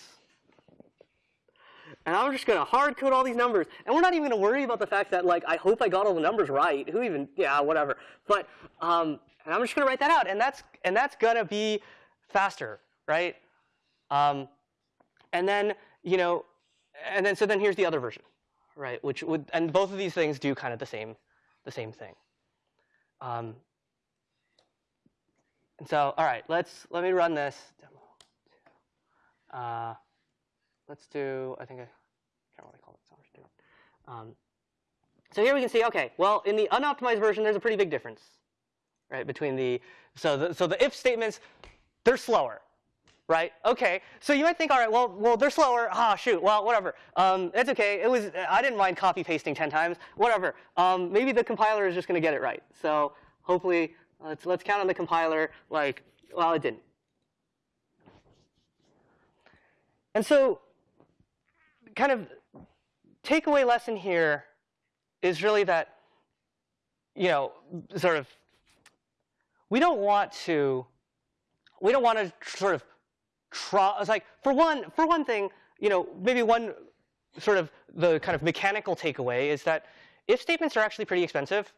And I'm just going to hard code all these numbers. And we're not even going to worry about the fact that, like, I hope I got all the numbers right. Who even, yeah, whatever. But, um, and I'm just going to write that out. And that's, and that's going to be faster, right? Um, and then, you know, and then, so then here's the other version, right? Which would, and both of these things do kind of the same, the same thing. Um, and so, all right, let's, let me run this demo. Uh, let's do, I think I can't really call it, so it. Um, so here we can see, okay, well, in the unoptimized version, there's a pretty big difference, right, between the, so the, so the if statements, they're slower, right? Okay, so you might think, all right, well, well, they're slower. Ah, shoot. Well, whatever. Um, it's okay. It was. I didn't mind copy pasting ten times. Whatever. Um, maybe the compiler is just going to get it right. So hopefully, let's let's count on the compiler. Like, well, it didn't. And so, kind of takeaway lesson here is really that, you know, sort of, we don't want to, we don't want to sort of try, it's like, for one, for one thing, you know, maybe one sort of the kind of mechanical takeaway is that if statements are actually pretty expensive,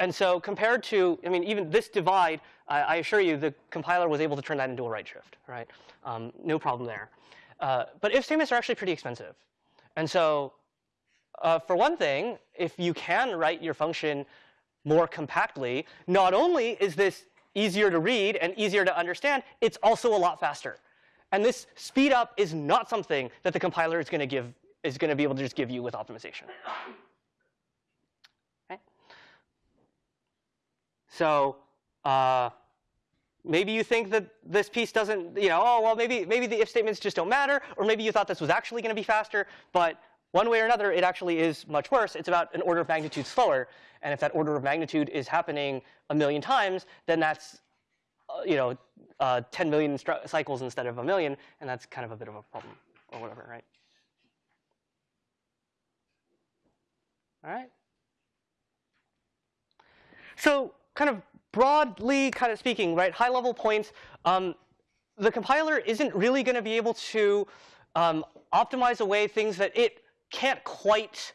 and so compared to, I mean, even this divide, I, I assure you the compiler was able to turn that into a right shift, right? Um, no problem there. Uh, but if statements are actually pretty expensive. And so uh, for one thing, if you can write your function more compactly, not only is this easier to read and easier to understand, it's also a lot faster. And this speed up is not something that the compiler is going to give is going to be able to just give you with optimization. Okay. So uh, maybe you think that this piece doesn't, you know, oh well, maybe maybe the if statements just don't matter, or maybe you thought this was actually going to be faster, but one way or another, it actually is much worse. It's about an order of magnitude slower, and if that order of magnitude is happening a million times, then that's uh, you know, uh, 10 million cycles instead of a million, and that's kind of a bit of a problem, or whatever, right? All right. So, kind of broadly, kind of speaking, right, high-level points. Um, the compiler isn't really going to be able to um, optimize away things that it can't quite,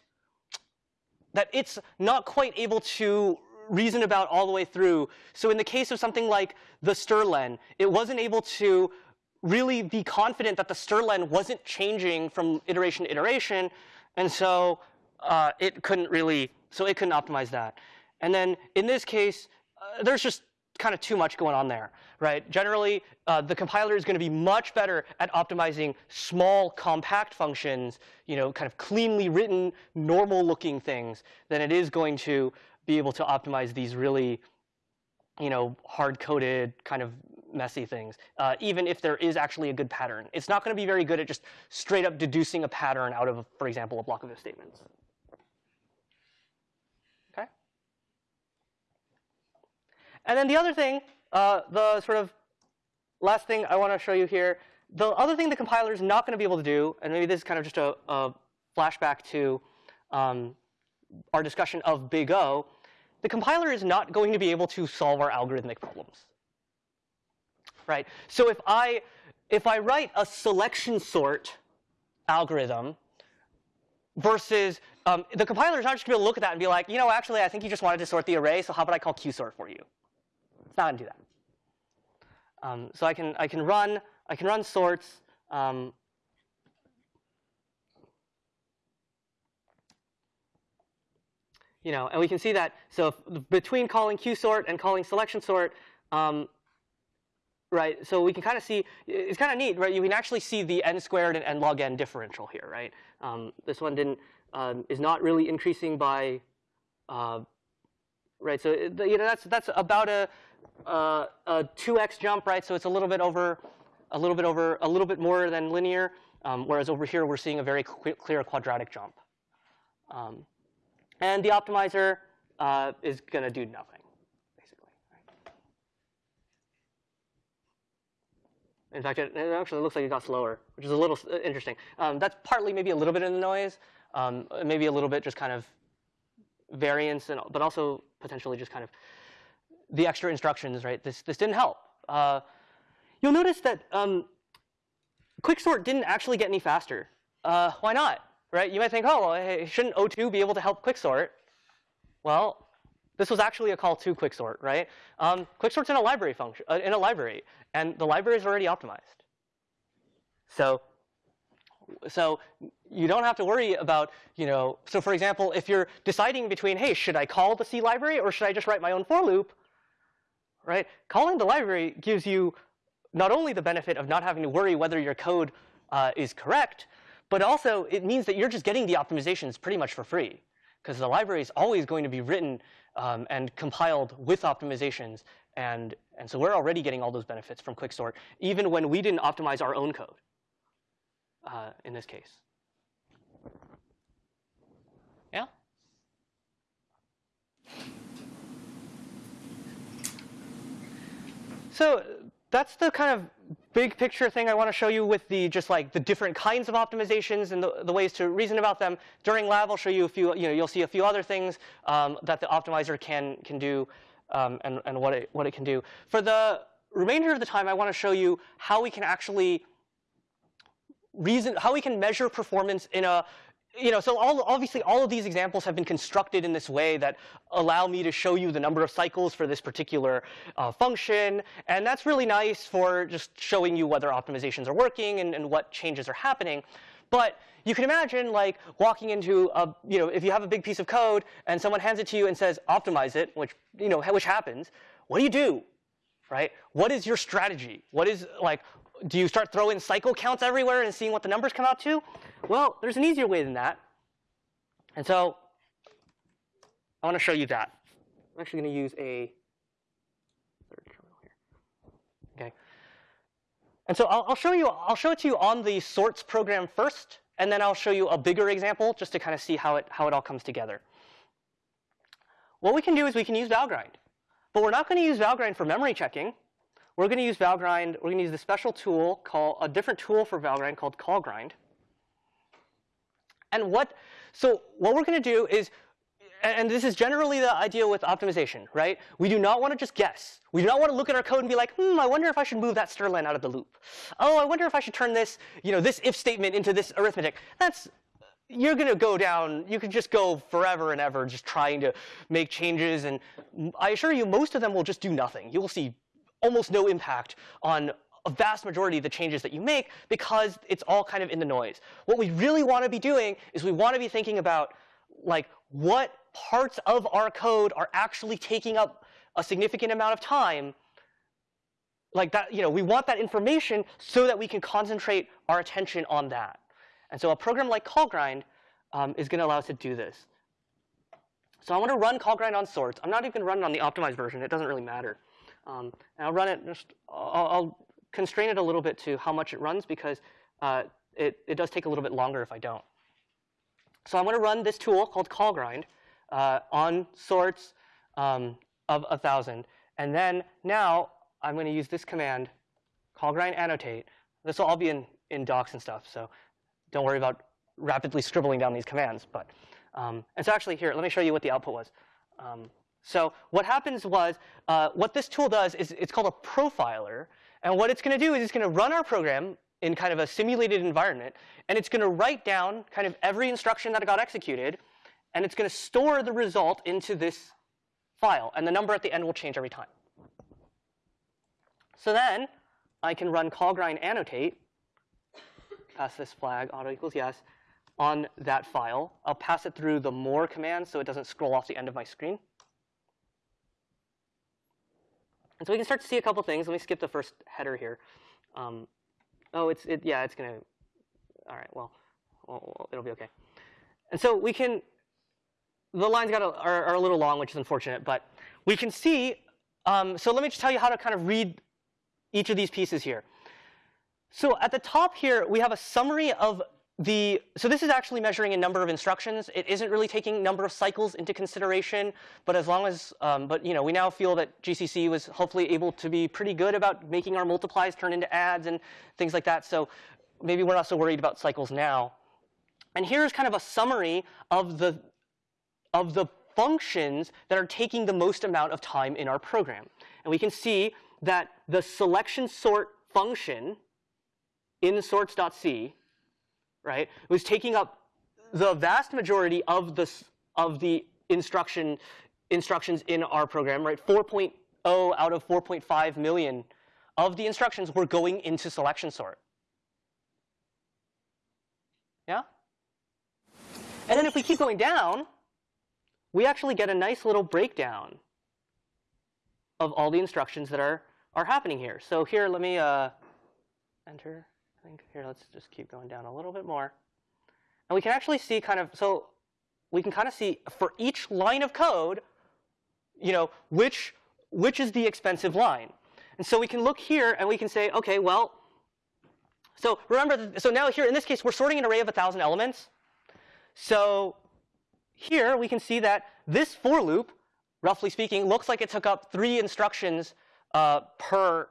that it's not quite able to reason about all the way through. So in the case of something like the strlen, it wasn't able to really be confident that the strlen wasn't changing from iteration to iteration, and so uh, it couldn't really, so it couldn't optimize that. And then in this case, uh, there's just kind of too much going on there, right? Generally, uh, the compiler is going to be much better at optimizing small, compact functions, you know, kind of cleanly written, normal-looking things than it is going to be able to optimize these really, you know, hard-coded kind of messy things, uh, even if there is actually a good pattern. It's not going to be very good at just straight up deducing a pattern out of, for example, a block of if statements. And then the other thing, uh, the sort of last thing I want to show you here, the other thing the compiler is not going to be able to do, and maybe this is kind of just a, a flashback to um, our discussion of big O, the compiler is not going to be able to solve our algorithmic problems. Right? So if I if I write a selection sort algorithm versus um, the compiler is not just going to be able to look at that and be like, you know, actually, I think you just wanted to sort the array, so how about I call qsort for you? It's not going to do that. Um, so I can I can run I can run sorts. Um, you know, and we can see that. So between calling qsort and calling selection sort, um, right? So we can kind of see, it's kind of neat, right? You can actually see the n squared and n log n differential here, right? Um, this one didn't, um, is not really increasing by, uh, right? So you know, that's that's about a, uh, a 2x jump, right? So it's a little bit over, a little bit over, a little bit more than linear. Um, whereas over here we're seeing a very clear quadratic jump. Um, and the optimizer uh, is going to do nothing, basically. In fact, it, it, actually looks like it got slower, which is a little uh, interesting. Um, that's partly maybe a little bit in the noise, um, maybe a little bit just kind of variance, and, but also potentially just kind of the extra instructions, right? This, this didn't help. Uh, you'll notice that um, quicksort didn't actually get any faster. Uh, why not? right? You might think, oh, well, hey, shouldn't O2 be able to help quicksort? Well, this was actually a call to quicksort, right? Um, quicksort's in a library function, uh, in a library, and the library is already optimized. So, so you don't have to worry about, you know, so for example, if you're deciding between, hey, should I call the C library or should I just write my own for loop, right? Calling the library gives you not only the benefit of not having to worry whether your code uh, is correct, but also, it means that you're just getting the optimizations pretty much for free, because the library is always going to be written um, and compiled with optimizations. And, and so we're already getting all those benefits from Quicksort, even when we didn't optimize our own code uh, in this case. So that's the kind of big picture thing I want to show you with the just like the different kinds of optimizations and the, the ways to reason about them. During lab, I'll show you a few, you know, you'll see a few other things um, that the optimizer can, can do um, and, and what, it, what it can do. For the remainder of the time, I want to show you how we can actually reason, how we can measure performance in a you know, so all, obviously all of these examples have been constructed in this way that allow me to show you the number of cycles for this particular uh, function. And that's really nice for just showing you whether optimizations are working and, and what changes are happening. But you can imagine like walking into a, you know, if you have a big piece of code and someone hands it to you and says optimize it, which, you know, which happens, what do you do? Right? What is your strategy? What is like, do you start throwing cycle counts everywhere and seeing what the numbers come out to? Well, there's an easier way than that. And so I want to show you that. I'm actually going to use a third terminal here. Okay. And so I'll, I'll, show you, I'll show it to you on the sorts program first, and then I'll show you a bigger example just to kind of see how it, how it all comes together. What we can do is we can use Valgrind. But we're not going to use Valgrind for memory checking. We're going to use Valgrind, we're going to use the special tool called, a different tool for Valgrind called callgrind. And what, so what we're going to do is, and this is generally the idea with optimization, right? We do not want to just guess. We do not want to look at our code and be like, hmm, I wonder if I should move that strlen out of the loop. Oh, I wonder if I should turn this, you know, this if statement into this arithmetic. That's you're going to go down, you can just go forever and ever just trying to make changes. And I assure you, most of them will just do nothing. You will see almost no impact on a vast majority of the changes that you make because it's all kind of in the noise. What we really want to be doing is we want to be thinking about like what parts of our code are actually taking up a significant amount of time like that, you know, we want that information so that we can concentrate our attention on that. And so a program like callgrind um, is going to allow us to do this. So I want to run callgrind on sorts. I'm not even going to run it on the optimized version. It doesn't really matter. Um, and I'll run it just, I'll, I'll, constrain it a little bit to how much it runs because uh, it, it does take a little bit longer if I don't. So I'm going to run this tool called callgrind uh, on sorts um, of 1,000. And then now I'm going to use this command, callgrind annotate. This will all be in, in docs and stuff. So don't worry about rapidly scribbling down these commands. But um, and so actually here, let me show you what the output was. Um, so what happens was, uh, what this tool does is it's called a profiler. And what it's going to do is it's going to run our program in kind of a simulated environment. And it's going to write down kind of every instruction that got executed. And it's going to store the result into this file. And the number at the end will change every time. So then I can run callgrind annotate pass this flag, auto equals yes, on that file. I'll pass it through the more command so it doesn't scroll off the end of my screen. And so we can start to see a couple things. Let me skip the first header here. Um, oh, it's it, yeah, it's gonna. All right, well, well, it'll be okay. And so we can. The lines got a, are, are, a little long, which is unfortunate, but we can see. Um, so let me just tell you how to kind of read each of these pieces here. So at the top here, we have a summary of the, so this is actually measuring a number of instructions. It isn't really taking number of cycles into consideration, but as long as, um, but you know, we now feel that GCC was hopefully able to be pretty good about making our multiplies turn into adds and things like that. So maybe we're not so worried about cycles now. And here's kind of a summary of the, of the functions that are taking the most amount of time in our program. And we can see that the selection sort function in sorts.c, right, It was taking up the vast majority of the, of the instruction, instructions in our program, right? 4.0 out of 4.5 million of the instructions were going into selection sort. Yeah? And then if we keep going down, we actually get a nice little breakdown of all the instructions that are, are happening here. So here, let me uh, enter think here, let's just keep going down a little bit more. And we can actually see kind of, so we can kind of see for each line of code, you know, which, which is the expensive line. And so we can look here and we can say, okay, well, so remember, so now here in this case, we're sorting an array of 1,000 elements. So here we can see that this for loop, roughly speaking, looks like it took up three instructions uh, per,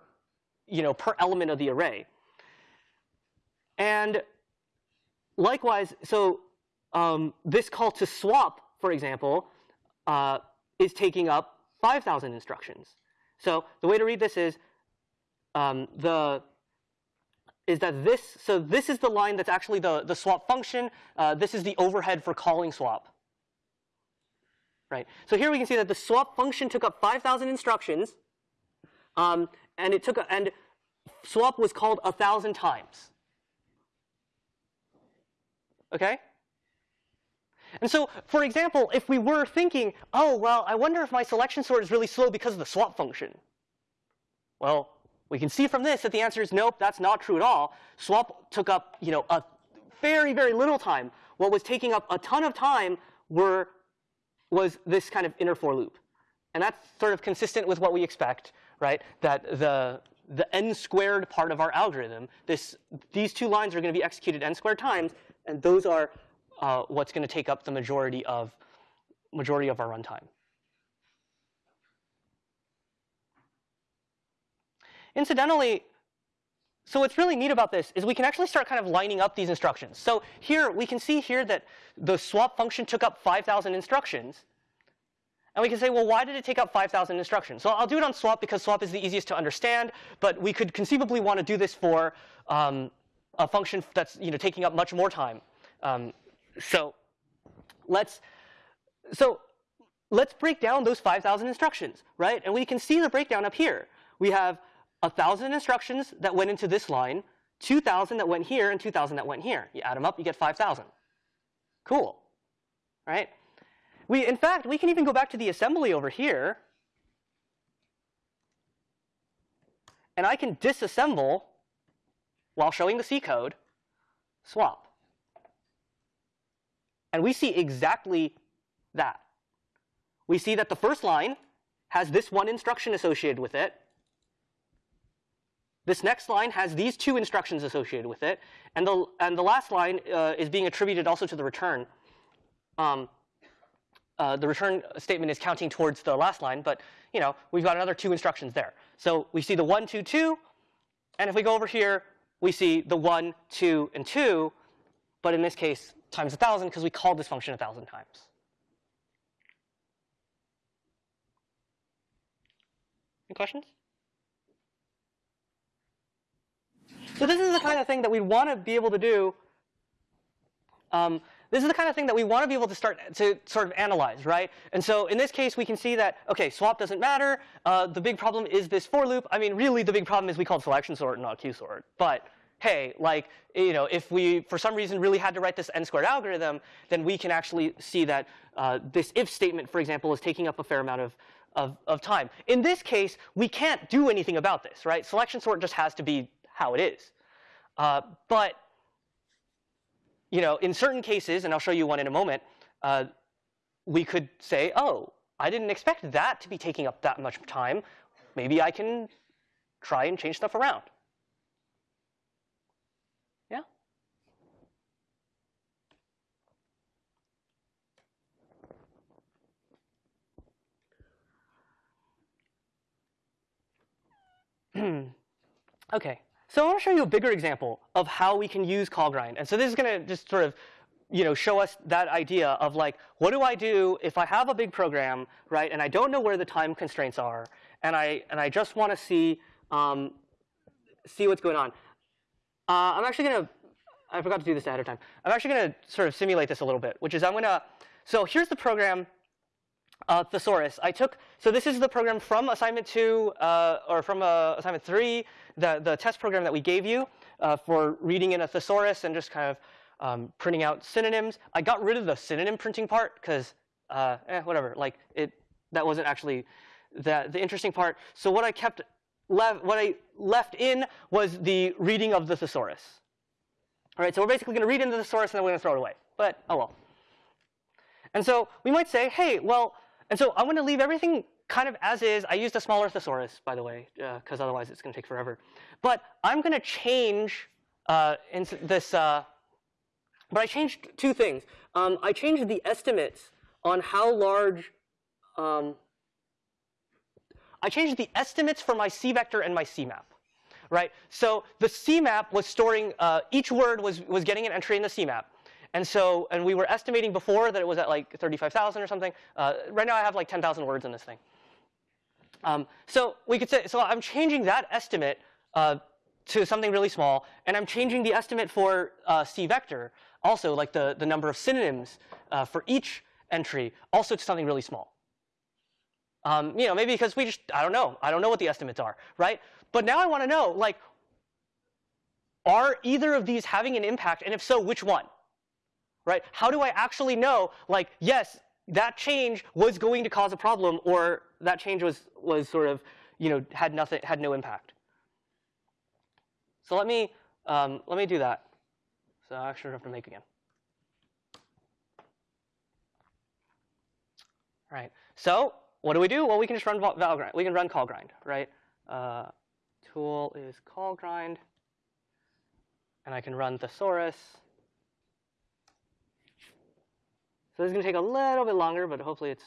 you know, per element of the array. And likewise, so um, this call to swap, for example, uh, is taking up 5,000 instructions. So the way to read this is um, the is that this, so this is the line that's actually the, the swap function. Uh, this is the overhead for calling swap. Right. So here we can see that the swap function took up 5,000 instructions, um, and it took a, and swap was called a thousand times. Okay? And so, for example, if we were thinking, oh, well, I wonder if my selection sort is really slow because of the swap function. Well, we can see from this that the answer is nope, that's not true at all. Swap took up, you know, a very, very little time. What was taking up a ton of time were, was this kind of inner for loop. And that's sort of consistent with what we expect, right? That the, the n squared part of our algorithm, this, these two lines are going to be executed n squared times, and those are uh, what's going to take up the majority of majority of our runtime. Incidentally, so what's really neat about this is we can actually start kind of lining up these instructions. So here we can see here that the swap function took up 5,000 instructions. And we can say, well, why did it take up 5,000 instructions? So I'll do it on swap because swap is the easiest to understand. But we could conceivably want to do this for um, a function that's you know taking up much more time. Um, so let's so let's break down those 5,000 instructions, right? And we can see the breakdown up here. We have a 1,000 instructions that went into this line, 2,000 that went here, and 2,000 that went here. You add them up, you get 5,000. Cool, right? We, in fact, we can even go back to the assembly over here, and I can disassemble while showing the C code swap. And we see exactly that. We see that the first line has this one instruction associated with it. This next line has these two instructions associated with it. And the, and the last line uh, is being attributed also to the return. Um, uh, the return statement is counting towards the last line, but you know we've got another two instructions there. So we see the 1, 2, 2. And if we go over here, we see the 1, 2, and 2. But in this case, times 1,000 because we called this function 1,000 times. Any questions? So this is the kind of thing that we want to be able to do. Um, this is the kind of thing that we want to be able to start to sort of analyze, right? And so in this case, we can see that, OK, swap doesn't matter. Uh, the big problem is this for loop. I mean, really, the big problem is we called selection sort, and not qsort. But hey, like, you know, if we, for some reason, really had to write this n squared algorithm, then we can actually see that uh, this if statement, for example, is taking up a fair amount of, of, of time. In this case, we can't do anything about this, right? Selection sort just has to be how it is. Uh, but you know, in certain cases, and I'll show you one in a moment, uh, we could say, oh, I didn't expect that to be taking up that much time. Maybe I can try and change stuff around. Yeah? okay, so I want to show you a bigger example of how we can use callgrind. And so this is going to just sort of you know, show us that idea of like, what do I do if I have a big program, right, and I don't know where the time constraints are, and I and I just want to see um, see what's going on. Uh, I'm actually going to, I forgot to do this ahead of time. I'm actually going to sort of simulate this a little bit, which is I'm going to, so here's the program uh, thesaurus. I took, so this is the program from assignment two, uh, or from uh, assignment three, the, the test program that we gave you uh, for reading in a thesaurus and just kind of um, printing out synonyms. I got rid of the synonym printing part because, uh, eh, whatever, like it, that wasn't actually the, the interesting part. So what I kept, left, what I left in was the reading of the thesaurus. All right, so we're basically going to read into the thesaurus and then we're going to throw it away. But, oh well. And so we might say, hey, well, and so I'm going to leave everything kind of as is. I used a smaller thesaurus, by the way, because uh, otherwise it's going to take forever. But I'm going to change uh, this. Uh, but I changed two things. Um, I changed the estimates on how large. Um, I changed the estimates for my C vector and my C map. Right. So the C map was storing uh, each word was was getting an entry in the C map. And so, and we were estimating before that it was at like 35,000 or something. Uh, right now I have like 10,000 words in this thing. Um, so we could say, so I'm changing that estimate uh, to something really small, and I'm changing the estimate for uh, C vector, also like the, the number of synonyms uh, for each entry, also to something really small. Um, you know, maybe because we just, I don't know. I don't know what the estimates are, right? But now I want to know, like, are either of these having an impact, and if so, which one? Right? How do I actually know, like, yes, that change was going to cause a problem, or that change was was sort of, you know, had nothing, had no impact. So let me um, let me do that. So I actually have to make again. All right. So what do we do? Well, we can just run Valgrind. We can run callgrind, right? Uh, tool is callgrind, and I can run thesaurus. This is going to take a little bit longer, but hopefully it's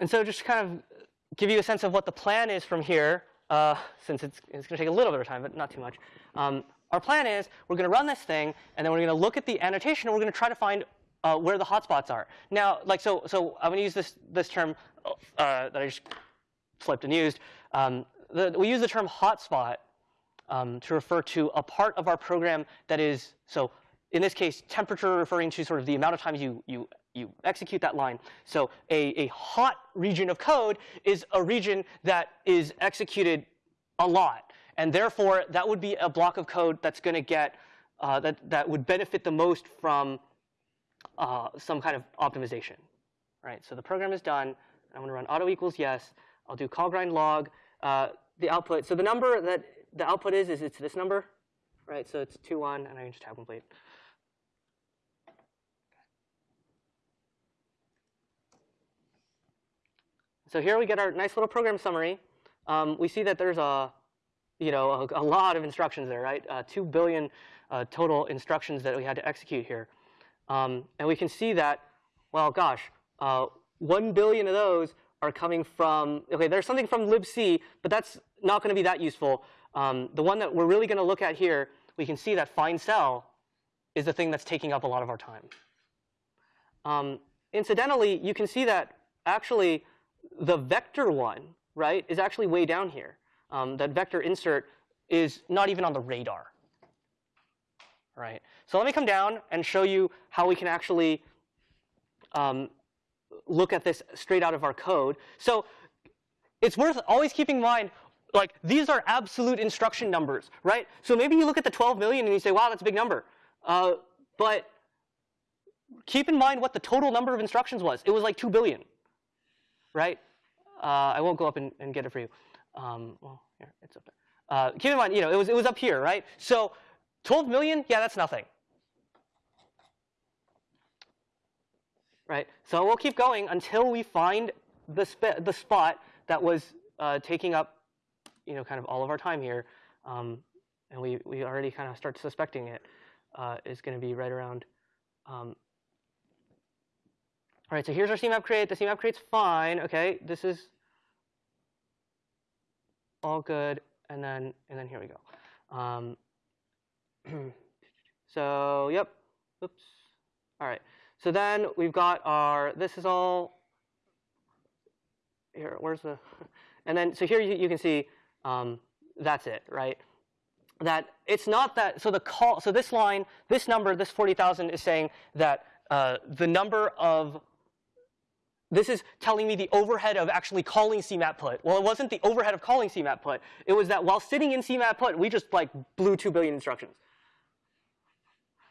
And so just to kind of give you a sense of what the plan is from here, uh, since it's, it's going to take a little bit of time, but not too much. Um, our plan is we're going to run this thing, and then we're going to look at the annotation, and we're going to try to find uh, where the hotspots are. Now, like so, so I'm going to use this this term uh, that I just flipped and used. Um, the, we use the term hotspot um, to refer to a part of our program that is so. In this case, temperature referring to sort of the amount of times you you you execute that line. So a, a hot region of code is a region that is executed a lot. And therefore, that would be a block of code that's going to get, uh, that, that would benefit the most from uh, some kind of optimization. Right, so the program is done. I'm going to run auto equals yes. I'll do callgrind log. Uh, the output, so the number that the output is, is it's this number. Right, so it's 2, 1, and I can just tab complete. So here we get our nice little program summary. Um, we see that there's a, you know, a, a lot of instructions there, right? Uh, Two billion uh, total instructions that we had to execute here. Um, and we can see that, well, gosh, uh, one billion of those are coming from, okay, there's something from libc, but that's not going to be that useful. Um, the one that we're really going to look at here, we can see that find cell is the thing that's taking up a lot of our time. Um, incidentally, you can see that actually the vector one, right, is actually way down here. Um, that vector insert is not even on the radar. Right. So let me come down and show you how we can actually um, look at this straight out of our code. So it's worth always keeping in mind, like these are absolute instruction numbers, right? So maybe you look at the 12 million and you say, wow, that's a big number. Uh, but keep in mind what the total number of instructions was. It was like 2 billion right? Uh, I won't go up and, and, get it for you. Um, well, here, it's up there. Uh, keep in mind, you know, it was, it was up here, right? So 12 million, yeah, that's nothing. Right? So we'll keep going until we find the, the spot that was uh, taking up, you know, kind of all of our time here. Um, and we, we already kind of start suspecting it uh, is going to be right around um, all right, so here's our CMAP create. The CMAP create's fine. Okay, this is all good. And then and then here we go. Um, so yep. Oops. All right. So then we've got our. This is all. Here, where's the? And then so here you, you can see um, that's it, right? That it's not that. So the call. So this line, this number, this 40,000 is saying that uh, the number of this is telling me the overhead of actually calling CMAP put. Well, it wasn't the overhead of calling CMAP put. It was that while sitting in CMAP put, we just like blew 2 billion instructions.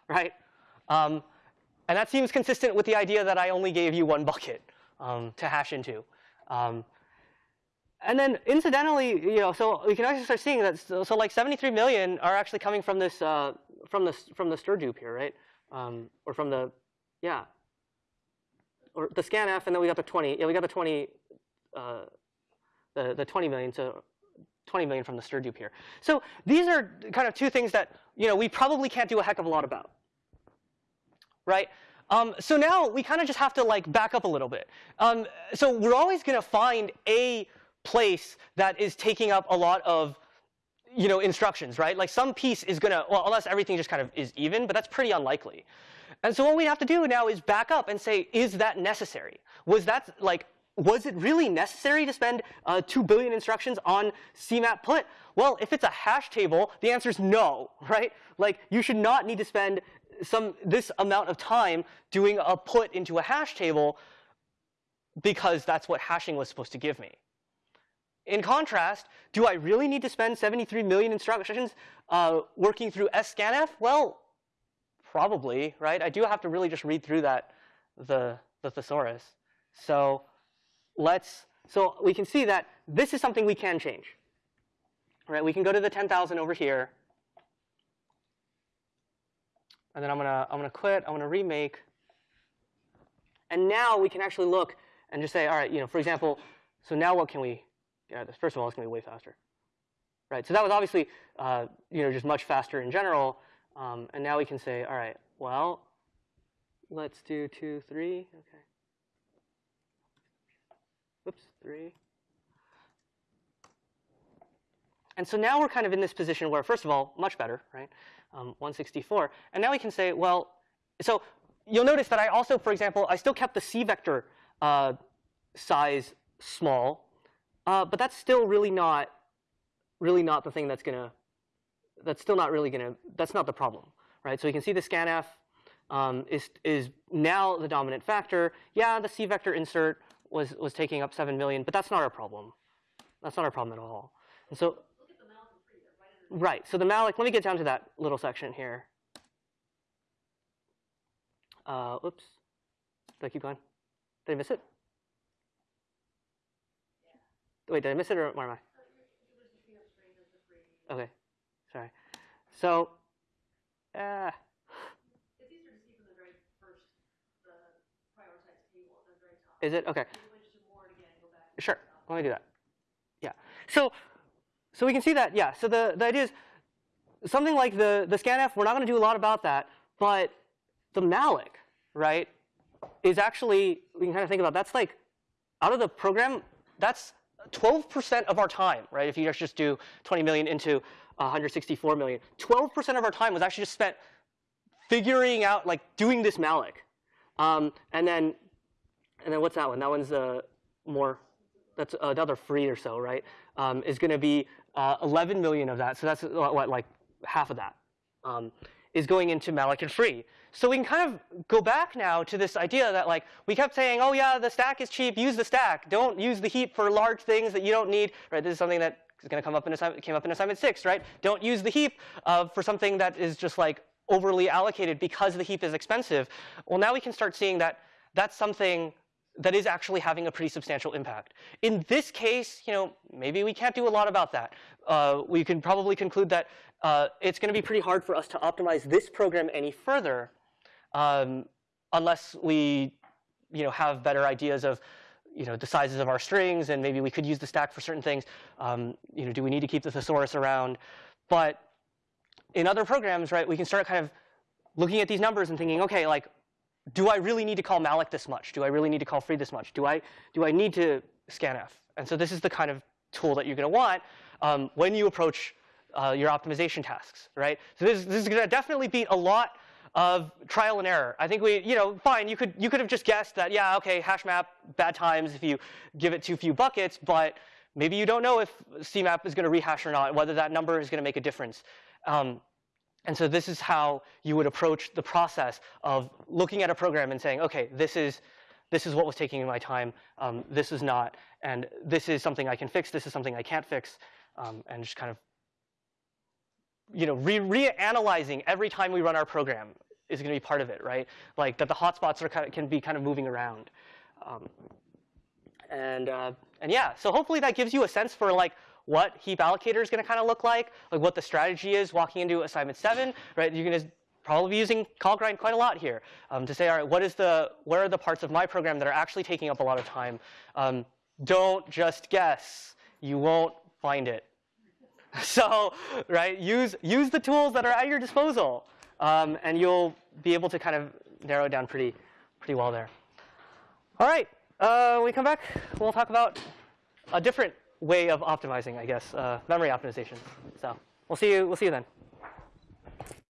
Right? Um, and that seems consistent with the idea that I only gave you one bucket um, to hash into. Um, and then incidentally, you know, so we can actually start seeing that. So, so like 73 million are actually coming from this uh, from the from the stir here, right? Um, or from the yeah, or the scanf, and then we got the 20. Yeah, we got the 20, uh, the, the 20 million, so 20 million from the strdup here. So these are kind of two things that you know we probably can't do a heck of a lot about, right? Um, so now we kind of just have to like back up a little bit. Um, so we're always going to find a place that is taking up a lot of you know instructions, right? Like some piece is going to well, unless everything just kind of is even, but that's pretty unlikely. And so what we have to do now is back up and say, is that necessary? Was that like, was it really necessary to spend uh, 2 billion instructions on CMAP put? Well, if it's a hash table, the answer is no, right? Like, you should not need to spend some this amount of time doing a put into a hash table because that's what hashing was supposed to give me. in contrast, do I really need to spend 73 million instructions uh, working through scanf? Well, probably, right? I do have to really just read through that, the, the thesaurus. So let's, so we can see that this is something we can change. Right? We can go to the 10,000 over here. And then I'm gonna, I'm gonna quit, I'm gonna remake. And now we can actually look and just say, all right, you know, for example, so now what can we get out of this? First of all, it's gonna be way faster. Right, so that was obviously, uh, you know, just much faster in general. Um, and now we can say, all right, well, let's do two, three, okay. Whoops, three. And so now we're kind of in this position where, first of all, much better, right? Um, 164. And now we can say, well, so you'll notice that I also, for example, I still kept the C vector uh, size small, uh, but that's still really not, really not the thing that's gonna, that's still not really gonna, that's not the problem, right? So we can see the scanf um, is is now the dominant factor. Yeah, the C vector insert was was taking up seven million, but that's not our problem. That's not our problem at all. And so Right. So the malloc, let me get down to that little section here. Uh, oops. Did I keep going? Did I miss it? Wait, did I miss it or where am I? Okay. Sorry. So, uh, It's easier to see from the very first, the prioritized table at the very top. is it? Okay. If you went to more again, go back. Sure. Let me do that. Yeah. So, so we can see that. Yeah. So the, the idea is something like the the scanf. We're not going to do a lot about that, but the malloc, right, is actually we can kind of think about that's like out of the program. That's 12% of our time, right? If you just do 20 million into 164 million, 12% of our time was actually just spent figuring out like doing this malloc. Um, and then and then what's that one? That one's uh, more that's another free or so, right? Um, is going to be uh, 11 million of that. So that's uh, what, like half of that um, is going into malloc and free. So we can kind of go back now to this idea that like we kept saying, oh yeah, the stack is cheap, use the stack. Don't use the heap for large things that you don't need, right? This is something that is going to come up in assignment, came up in assignment six, right? Don't use the heap uh, for something that is just like overly allocated because the heap is expensive. Well, now we can start seeing that that's something that is actually having a pretty substantial impact. In this case, you know, maybe we can't do a lot about that. Uh, we can probably conclude that uh, it's going to be pretty hard for us to optimize this program any further um, unless we, you know, have better ideas of, you know, the sizes of our strings, and maybe we could use the stack for certain things. Um, you know, do we need to keep the thesaurus around? But in other programs, right, we can start kind of looking at these numbers and thinking, okay, like do I really need to call malloc this much? Do I really need to call free this much? Do I, do I need to scanf? And so this is the kind of tool that you're going to want um, when you approach uh, your optimization tasks, right? So this, this is going to definitely beat a lot of trial and error. I think we, you know, fine, you could, you could have just guessed that, yeah, okay, hash map, bad times if you give it too few buckets, but maybe you don't know if CMAP is going to rehash or not, whether that number is going to make a difference. Um, and so this is how you would approach the process of looking at a program and saying, okay, this is, this is what was taking my time, um, this is not, and this is something I can fix, this is something I can't fix, um, and just kind of you know, re- reanalyzing every time we run our program is going to be part of it, right? Like that the hotspots are kind of, can be kind of moving around. Um, and, uh, and yeah, so hopefully that gives you a sense for like what heap allocator is going to kind of look like, like what the strategy is walking into assignment seven, right? You're going to probably be using callgrind quite a lot here um, to say, all right, what is the, where are the parts of my program that are actually taking up a lot of time? Um, don't just guess. You won't find it. So, right, use, use the tools that are at your disposal, um, and you'll be able to kind of narrow down pretty, pretty well there. All right, uh, when we come back, we'll talk about a different way of optimizing, I guess, uh, memory optimization. So we'll see you, we'll see you then.